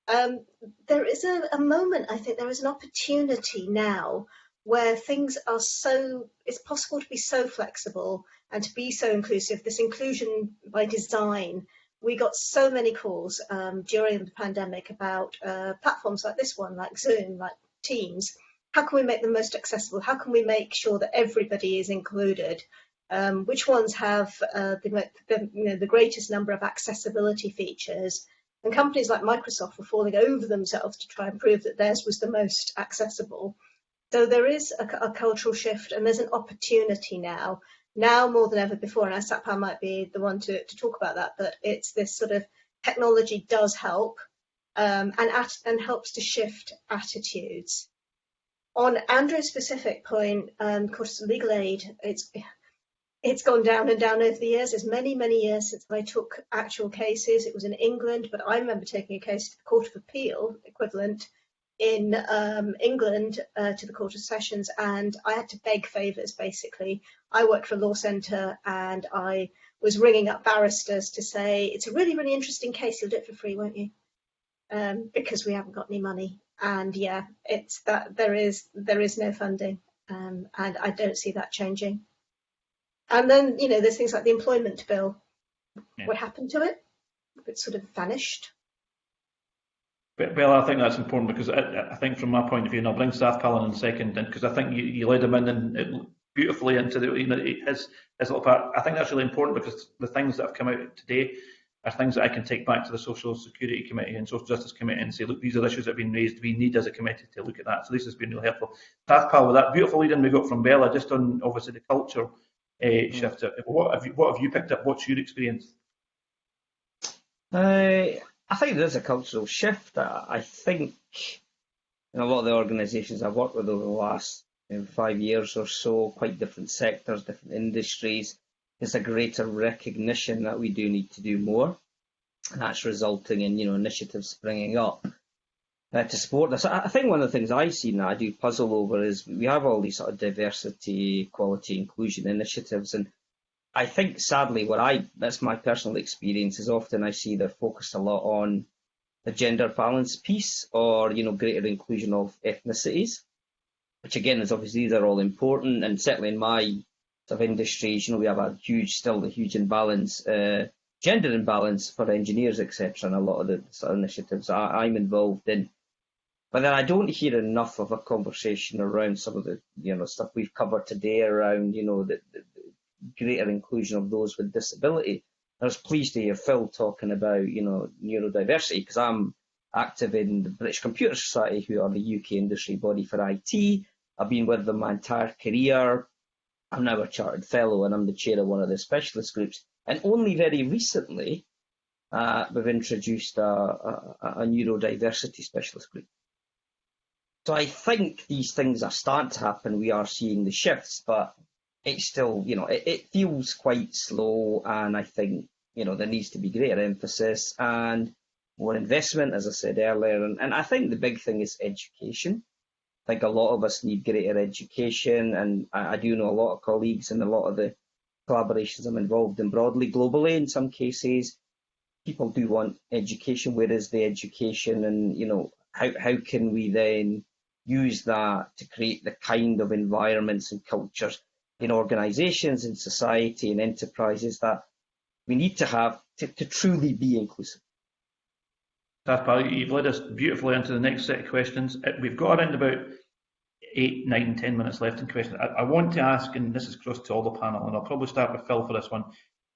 um, there is a, a moment. I think there is an opportunity now where things are so it's possible to be so flexible and to be so inclusive. This inclusion by design we got so many calls um, during the pandemic about uh, platforms like this one, like Zoom, like teams, how can we make them most accessible? How can we make sure that everybody is included? Um, which ones have uh, the, the, you know, the greatest number of accessibility features? And companies like Microsoft were falling over themselves to try and prove that theirs was the most accessible. So there is a, a cultural shift and there's an opportunity now, now more than ever before. And Sathpal might be the one to, to talk about that, but it's this sort of technology does help um, and, at, and helps to shift attitudes. On Andrew's specific point, um, of course, legal aid, it's, it's gone down and down over the years. There's many, many years since I took actual cases. It was in England, but I remember taking a case to the Court of Appeal equivalent in um, England uh, to the Court of Sessions, and I had to beg favours. Basically, I worked for a law centre, and I was ringing up barristers to say it's a really, really interesting case. You'll do it for free, won't you? Um, because we haven't got any money, and yeah, it's that there is there is no funding, um, and I don't see that changing. And then you know, there's things like the employment bill. Yeah. What happened to it? It sort of vanished. Well, I think that's important because I, I think from my point of view, and I'll bring Staff Palin in a second, because I think you, you led him in and it, beautifully into the, you know, his, his little part. I think that's really important because the things that have come out today are things that I can take back to the Social Security Committee and Social Justice Committee and say, look, these are issues that have been raised. We need as a committee to look at that. So this has been really helpful. Sathpal, with that beautiful lead in we got from Bella, just on obviously the culture uh, shift. What have you, what have you picked up? What's your experience? Uh, I think there's a cultural shift. I, I think in a lot of the organisations I've worked with over the last you know, five years or so, quite different sectors, different industries, there's a greater recognition that we do need to do more. And that's resulting in, you know, initiatives springing up uh, to support this. I, think one of the things I see and I do puzzle over is we have all these sort of diversity, equality, inclusion initiatives, and I think sadly, what I that's my personal experience is often I see they're focused a lot on the gender balance piece or you know greater inclusion of ethnicities, which again is obviously these are all important and certainly in my of industries, you know, we have a huge still a huge imbalance, uh, gender imbalance for engineers, etc. And a lot of the sort of initiatives I, I'm involved in. But then I don't hear enough of a conversation around some of the you know stuff we've covered today around you know the, the greater inclusion of those with disability. I was pleased to hear Phil talking about, you know, neurodiversity because I'm active in the British Computer Society, who are the UK industry body for IT. I've been with them my entire career. I'm now a chartered fellow and I'm the chair of one of the specialist groups. And only very recently, uh, we've introduced a, a, a neurodiversity specialist group. So I think these things are starting to happen. We are seeing the shifts, but it's still, you know, it, it feels quite slow, and I think, you know, there needs to be greater emphasis and more investment, as I said earlier. And, and I think the big thing is education. I think a lot of us need greater education, and I, I do know a lot of colleagues and a lot of the collaborations I'm involved in broadly, globally, in some cases, people do want education. Where is the education, and you know, how how can we then use that to create the kind of environments and cultures in organisations, in society, in enterprises that we need to have to, to truly be inclusive. Staff you've led us beautifully into the next set of questions. Uh, we've got around about eight, nine, ten minutes left in questions. I, I want to ask, and this is across to all the panel, and I'll probably start with Phil for this one.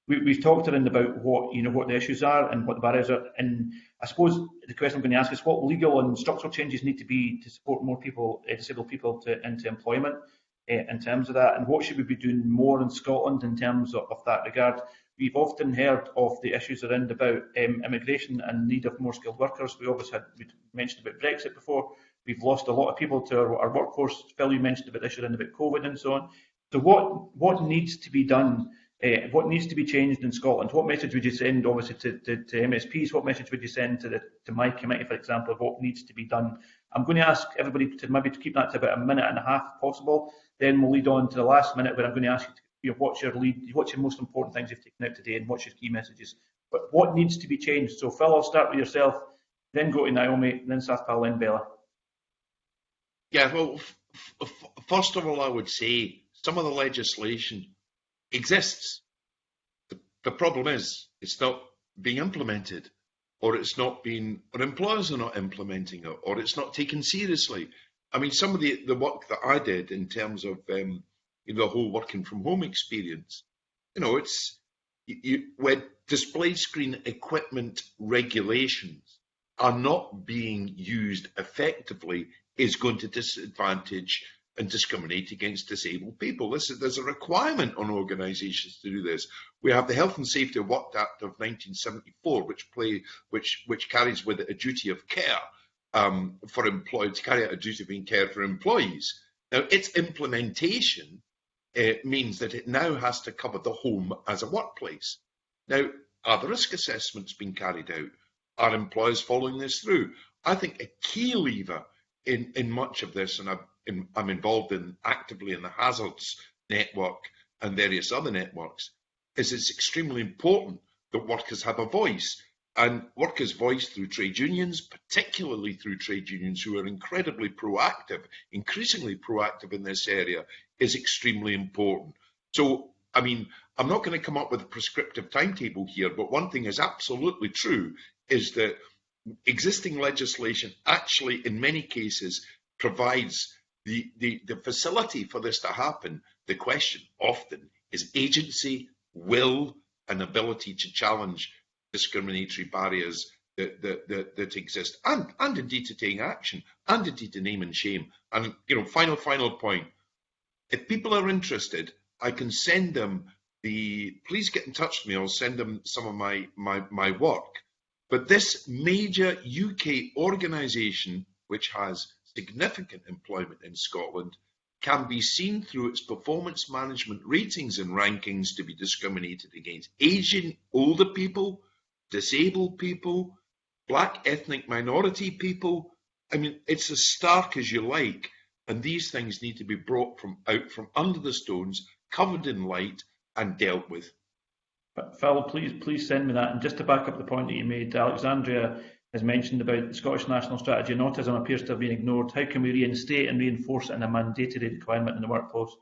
We, have talked around about what you know what the issues are and what the barriers are, and I suppose the question I'm going to ask is what legal and structural changes need to be to support more people, uh, disabled people, to, into employment uh, in terms of that, and what should we be doing more in Scotland in terms of, of that regard. We've often heard of the issues around about um, immigration and need of more skilled workers. We obviously had we mentioned about Brexit before. We've lost a lot of people to our, our workforce. Phil, you mentioned about the issue around about COVID and so on. So what what needs to be done? Uh, what needs to be changed in Scotland? What message would you send, obviously, to, to, to MSPs? What message would you send to the to my committee, for example, of what needs to be done? I'm going to ask everybody to maybe to keep that to about a minute and a half, if possible. Then we'll lead on to the last minute where I'm going to ask you, to, you know, what's your lead, what's your most important things you've taken out today, and what's your key messages. But what needs to be changed? So Phil, I'll start with yourself, then go to Naomi, then Sathpal, then Bella. Yeah, well, first of all, I would say some of the legislation exists. The, the problem is it's not being implemented, or it's not being, or employers are not implementing it, or it's not taken seriously. I mean, some of the, the work that I did in terms of um, you know, the whole working from home experience, you know, it's you, you, when display screen equipment regulations are not being used effectively is going to disadvantage and discriminate against disabled people. This is, there's a requirement on organisations to do this. We have the Health and Safety Work Act of 1974, which play, which which carries with it a duty of care um, for employees to carry out a duty of care for employees. Now, its implementation uh, means that it now has to cover the home as a workplace. Now, are the risk assessments being carried out? Are employers following this through? I think a key lever in, in much of this, and I'm, in, I'm involved in actively in the hazards network and various other networks, is it's extremely important that workers have a voice. And workers' voice through trade unions, particularly through trade unions who are incredibly proactive, increasingly proactive in this area, is extremely important. So, I mean, I'm not going to come up with a prescriptive timetable here, but one thing is absolutely true is that existing legislation actually, in many cases, provides the, the, the facility for this to happen. The question often is agency, will, and ability to challenge discriminatory barriers that, that, that, exist and, and indeed to take action and indeed to name and shame. And, you know, final, final point. If people are interested, I can send them the, please get in touch with me. I'll send them some of my, my, my work. But this major UK organisation, which has significant employment in Scotland, can be seen through its performance management ratings and rankings to be discriminated against Asian older people, disabled people, black ethnic minority people. I mean, it's as stark as you like. And these things need to be brought from out from under the stones, covered in light, and dealt with. But Phil, please please send me that. And just to back up the point that you made, Alexandria has mentioned about the Scottish National Strategy on Autism appears to have been ignored. How can we reinstate and reinforce it in a mandatory requirement in the workplace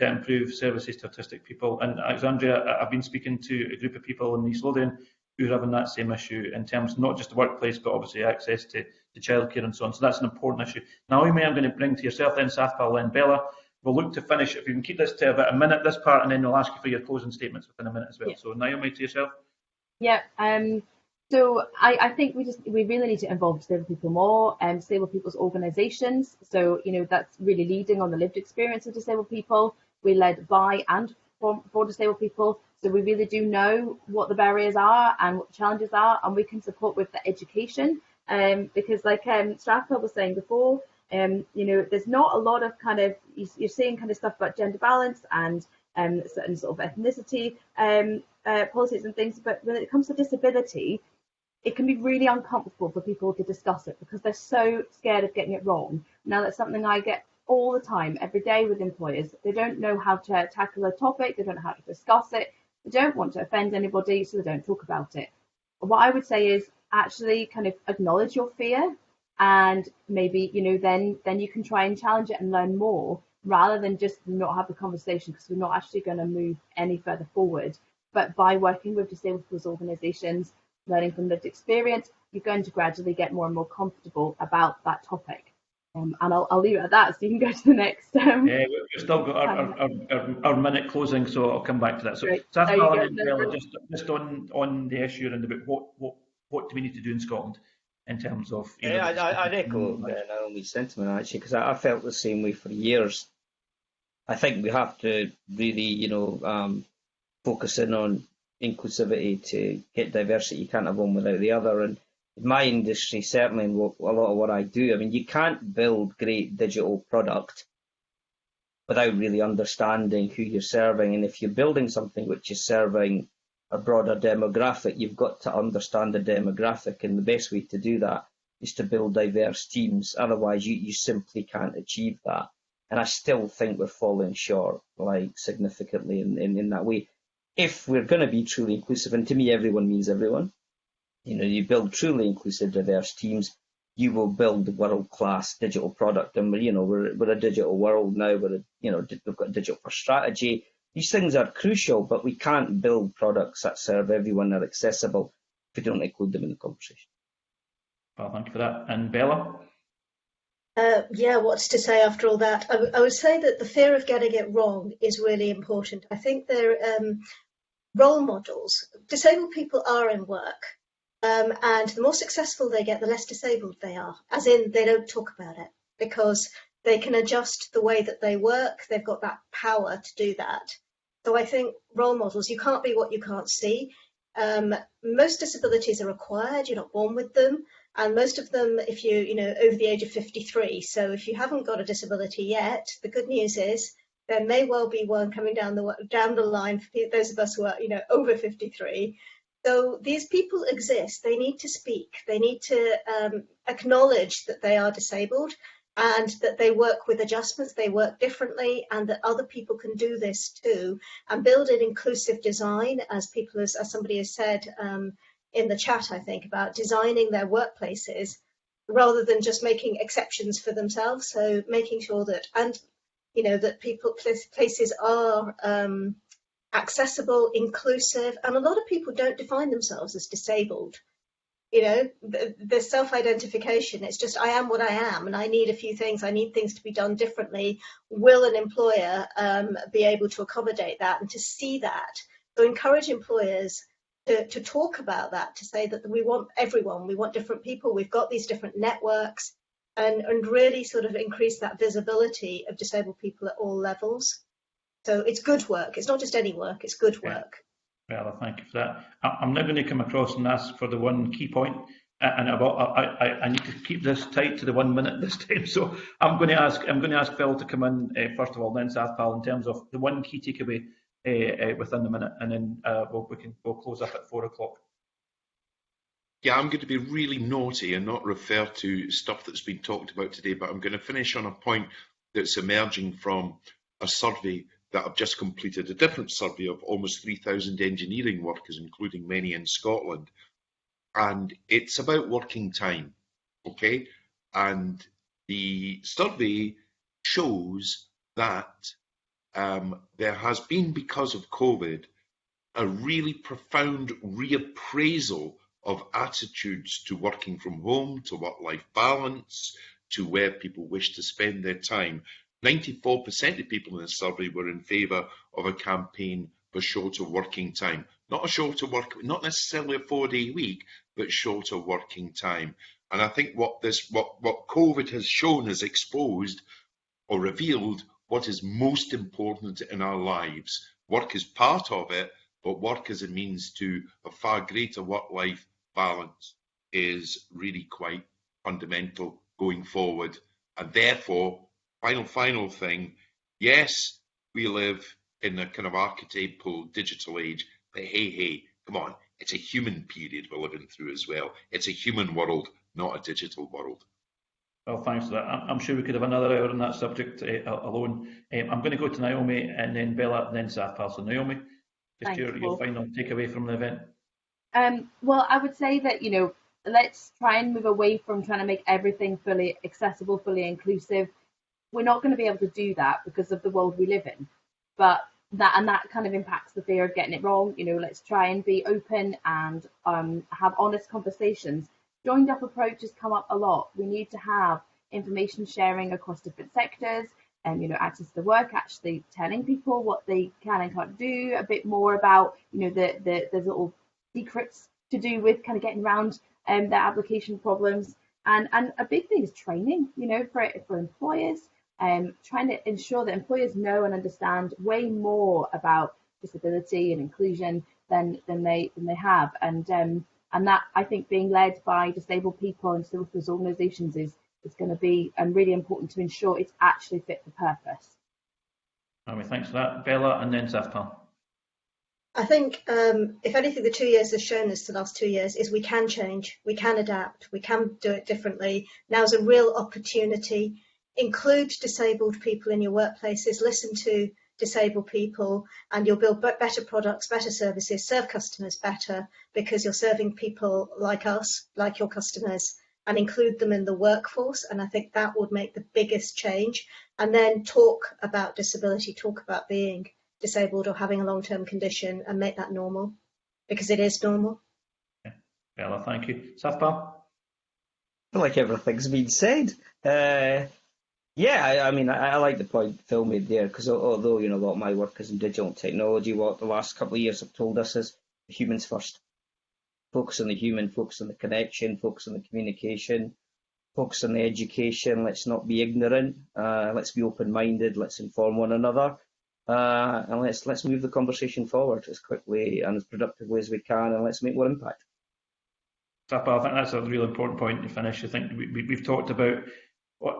to improve services to autistic people? And Alexandria, I've been speaking to a group of people in East Lothian who are having that same issue in terms of not just the workplace, but obviously access to, to childcare and so on. So that's an important issue. Naomi, I'm going to bring to yourself then, Sathpal, then Bella. We'll look to finish, if you can keep this to about a minute, this part, and then we'll ask you for your closing statements within a minute as well. Yeah. So Naomi, to yourself. Yeah. Um, so I, I, think we just we really need to involve disabled people more and um, disabled people's organisations. So you know that's really leading on the lived experience of disabled people. We led by and for, for disabled people. So we really do know what the barriers are and what the challenges are, and we can support with the education. Um, because like um, was saying before, um, you know, there's not a lot of kind of you're seeing kind of stuff about gender balance and um, certain sort of ethnicity um, uh, policies and things, but when it comes to disability, it can be really uncomfortable for people to discuss it because they're so scared of getting it wrong. Now that's something I get all the time, every day with employers. They don't know how to tackle a topic, they don't know how to discuss it, they don't want to offend anybody, so they don't talk about it. What I would say is actually kind of acknowledge your fear and maybe you know then then you can try and challenge it and learn more rather than just not have the conversation because we're not actually going to move any further forward but by working with disabled people's organizations learning from lived experience you're going to gradually get more and more comfortable about that topic um, and I'll, I'll leave it at that so you can go to the next um, yeah we've still got our, our, our, our, minute closing so I'll come back to that so right. just, just on on the issue and about what what what do we need to do in Scotland in terms of. yeah, know, I, I, I echo uh, Naomi's sentiment actually because I, I, felt the same way for years. I think we have to really, you know, um, focus in on inclusivity to get diversity. You can't have one without the other. And in my industry, certainly in a lot of what I do, I mean, you can't build great digital product without really understanding who you're serving. And if you're building something which is serving a broader demographic, you've got to understand the demographic, and the best way to do that is to build diverse teams. Otherwise, you, you simply can't achieve that. And I still think we're falling short, like significantly in, in, in that way. If we're going to be truly inclusive, and to me, everyone means everyone. You know, you build truly inclusive, diverse teams, you will build world-class digital product. And we're, you know, we're, we're a digital world now. We're, a, you know, we've got digital first strategy these things are crucial, but we can't build products that serve everyone that are accessible if we don't include them in the conversation. Well, thank you for that. And Bella? Uh, yeah, what's to say after all that? I, I, would say that the fear of getting it wrong is really important. I think they're um, role models. Disabled people are in work, um, and the more successful they get, the less disabled they are, as in they don't talk about it because they can adjust the way that they work. They've got that power to do that. So I think role models, you can't be what you can't see. Um, most disabilities are acquired, you're not born with them. And most of them, if you, you know, over the age of 53. So if you haven't got a disability yet, the good news is there may well be one coming down the down the line for those of us who are, you know, over 53. So these people exist. They need to speak. They need to um, acknowledge that they are disabled and that they work with adjustments, they work differently, and that other people can do this too. And build an inclusive design, as people, as, as somebody has said um, in the chat, I think, about designing their workplaces rather than just making exceptions for themselves. So making sure that, and you know, that people places are um, accessible, inclusive, and a lot of people don't define themselves as disabled. You know the, the self-identification it's just i am what i am and i need a few things. I need things to be done differently. Will an employer um, be able to accommodate that? And to see that so encourage employers to, to talk about that to say that we want everyone we want different people we've got these different networks and and really sort of increase that visibility of disabled people at all levels so it's good work it's not just any work it's good work well, thank you for that. I'm now going to come across and ask for the one key point, and about, I, I, I, need to keep this tight to the one minute this time. So I'm going to ask I'm going to ask Phil to come in uh, first of all, then Sathpal in terms of the one key takeaway uh, uh, within the minute, and then uh, we'll, we can we'll close up at four o'clock. Yeah, I'm going to be really naughty and not refer to stuff that's been talked about today, but I'm going to finish on a point that's emerging from a survey that have just completed a different survey of almost 3,000 engineering workers, including many in Scotland. And it's about working time, okay? And the survey shows that um, there has been, because of COVID, a really profound reappraisal of attitudes to working from home, to work-life balance, to where people wish to spend their time. 94% of people in the survey were in favour of a campaign for shorter working time. Not a shorter work, not necessarily a four-day week, but shorter working time. And I think what this, what, what COVID has shown, has exposed or revealed what is most important in our lives. Work is part of it, but work as a means to a far greater work-life balance is really quite fundamental going forward. And therefore, final, final thing. Yes, we live in a kind of archetypal digital age, but hey, hey, come on, it's a human period we're living through as well. It's a human world, not a digital world. Well, thanks for that. I'm sure we could have another hour on that subject uh, alone. Um, I'm going to go to Naomi and then Bella and then Sathpal. So Naomi, just Thanks, your, your final takeaway from the event. Um, well, I would say that, you know, let's try and move away from trying to make everything fully accessible, fully inclusive we're not going to be able to do that because of the world we live in. But that and that kind of impacts the fear of getting it wrong. You know, let's try and be open and um, have honest conversations. Joined up approaches come up a lot. We need to have information sharing across different sectors and you know access to work actually telling people what they can and can't do a bit more about you know the the there's little secrets to do with kind of getting around um, their application problems and and a big thing is training you know for for employers um, trying to ensure that employers know and understand way more about disability and inclusion than than they than they have, and um, and that I think being led by disabled people and disabled organisations is is going to be um, really important to ensure it's actually fit for purpose. I mean, thanks for that, Bella, and then Sathpal. I think, um, if anything, the two years has shown us, the last two years, is we can change, we can adapt, we can do it differently. Now's a real opportunity include disabled people in your workplaces, listen to disabled people, and you'll build better products, better services, serve customers better because you're serving people like us, like your customers, and include them in the workforce. And I think that would make the biggest change. And then talk about disability, talk about being disabled or having a long term condition and make that normal because it is normal. Bella, thank you. Sathpal? I feel like everything's been said. Uh, yeah, I, I mean, I, I, like the point Phil made there because although you know a lot of my work is in digital technology, what the last couple of years have told us is humans first. Focus on the human, focus on the connection, focus on the communication, focus on the education. Let's not be ignorant. Uh, let's be open-minded. Let's inform one another, uh, and let's let's move the conversation forward as quickly and as productively as we can, and let's make more impact. I think that's a really important point to finish. I think we, we, we've talked about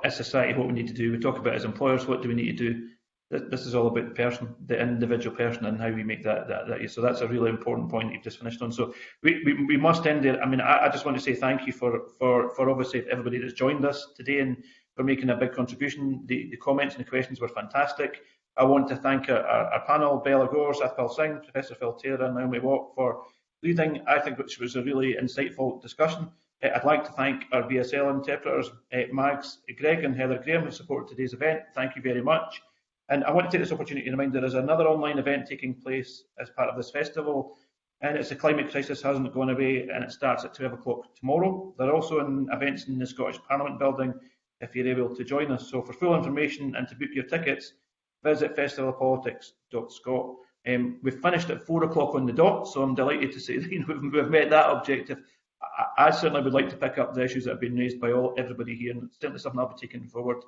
as society what we need to do. We talk about as employers what do we need to do. this is all about the person, the individual person, and how we make that that, that so that's a really important point you've just finished on. So we, we, we must end there. I mean, I, I, just want to say thank you for for for obviously everybody that's joined us today and for making a big contribution. The, the comments and the questions were fantastic. I want to thank our, our, our panel, Bella Gore, Sathpal Singh, Professor Phil Taylor, and Naomi Watt for leading, I think, which was a really insightful discussion. Uh, I'd like to thank our BSL interpreters, uh, Mags, Greg and Heather Graham, who supported today's event. Thank you very much. And I want to take this opportunity to remind you there is another online event taking place as part of this festival, and it's the climate crisis hasn't gone away, and it starts at 12 o'clock tomorrow. There are also events in the Scottish Parliament building if you're able to join us. So for full information and to book your tickets, visit festivalpolitics.scot. Um, we've finished at four o'clock on the dot, so I'm delighted to say that you know, we've, we've met that objective. I, I, certainly would like to pick up the issues that have been raised by all everybody here, and certainly something I'll be taking forward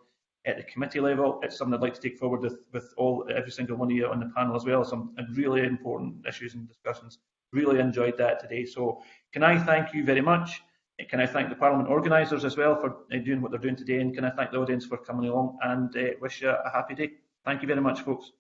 at the committee level. It's something I'd like to take forward with, with all every single one of you on the panel as well. Some really important issues and discussions. Really enjoyed that today. So can I thank you very much? Can I thank the Parliament organisers as well for uh, doing what they're doing today? And can I thank the audience for coming along and uh, wish you a happy day? Thank you very much, folks.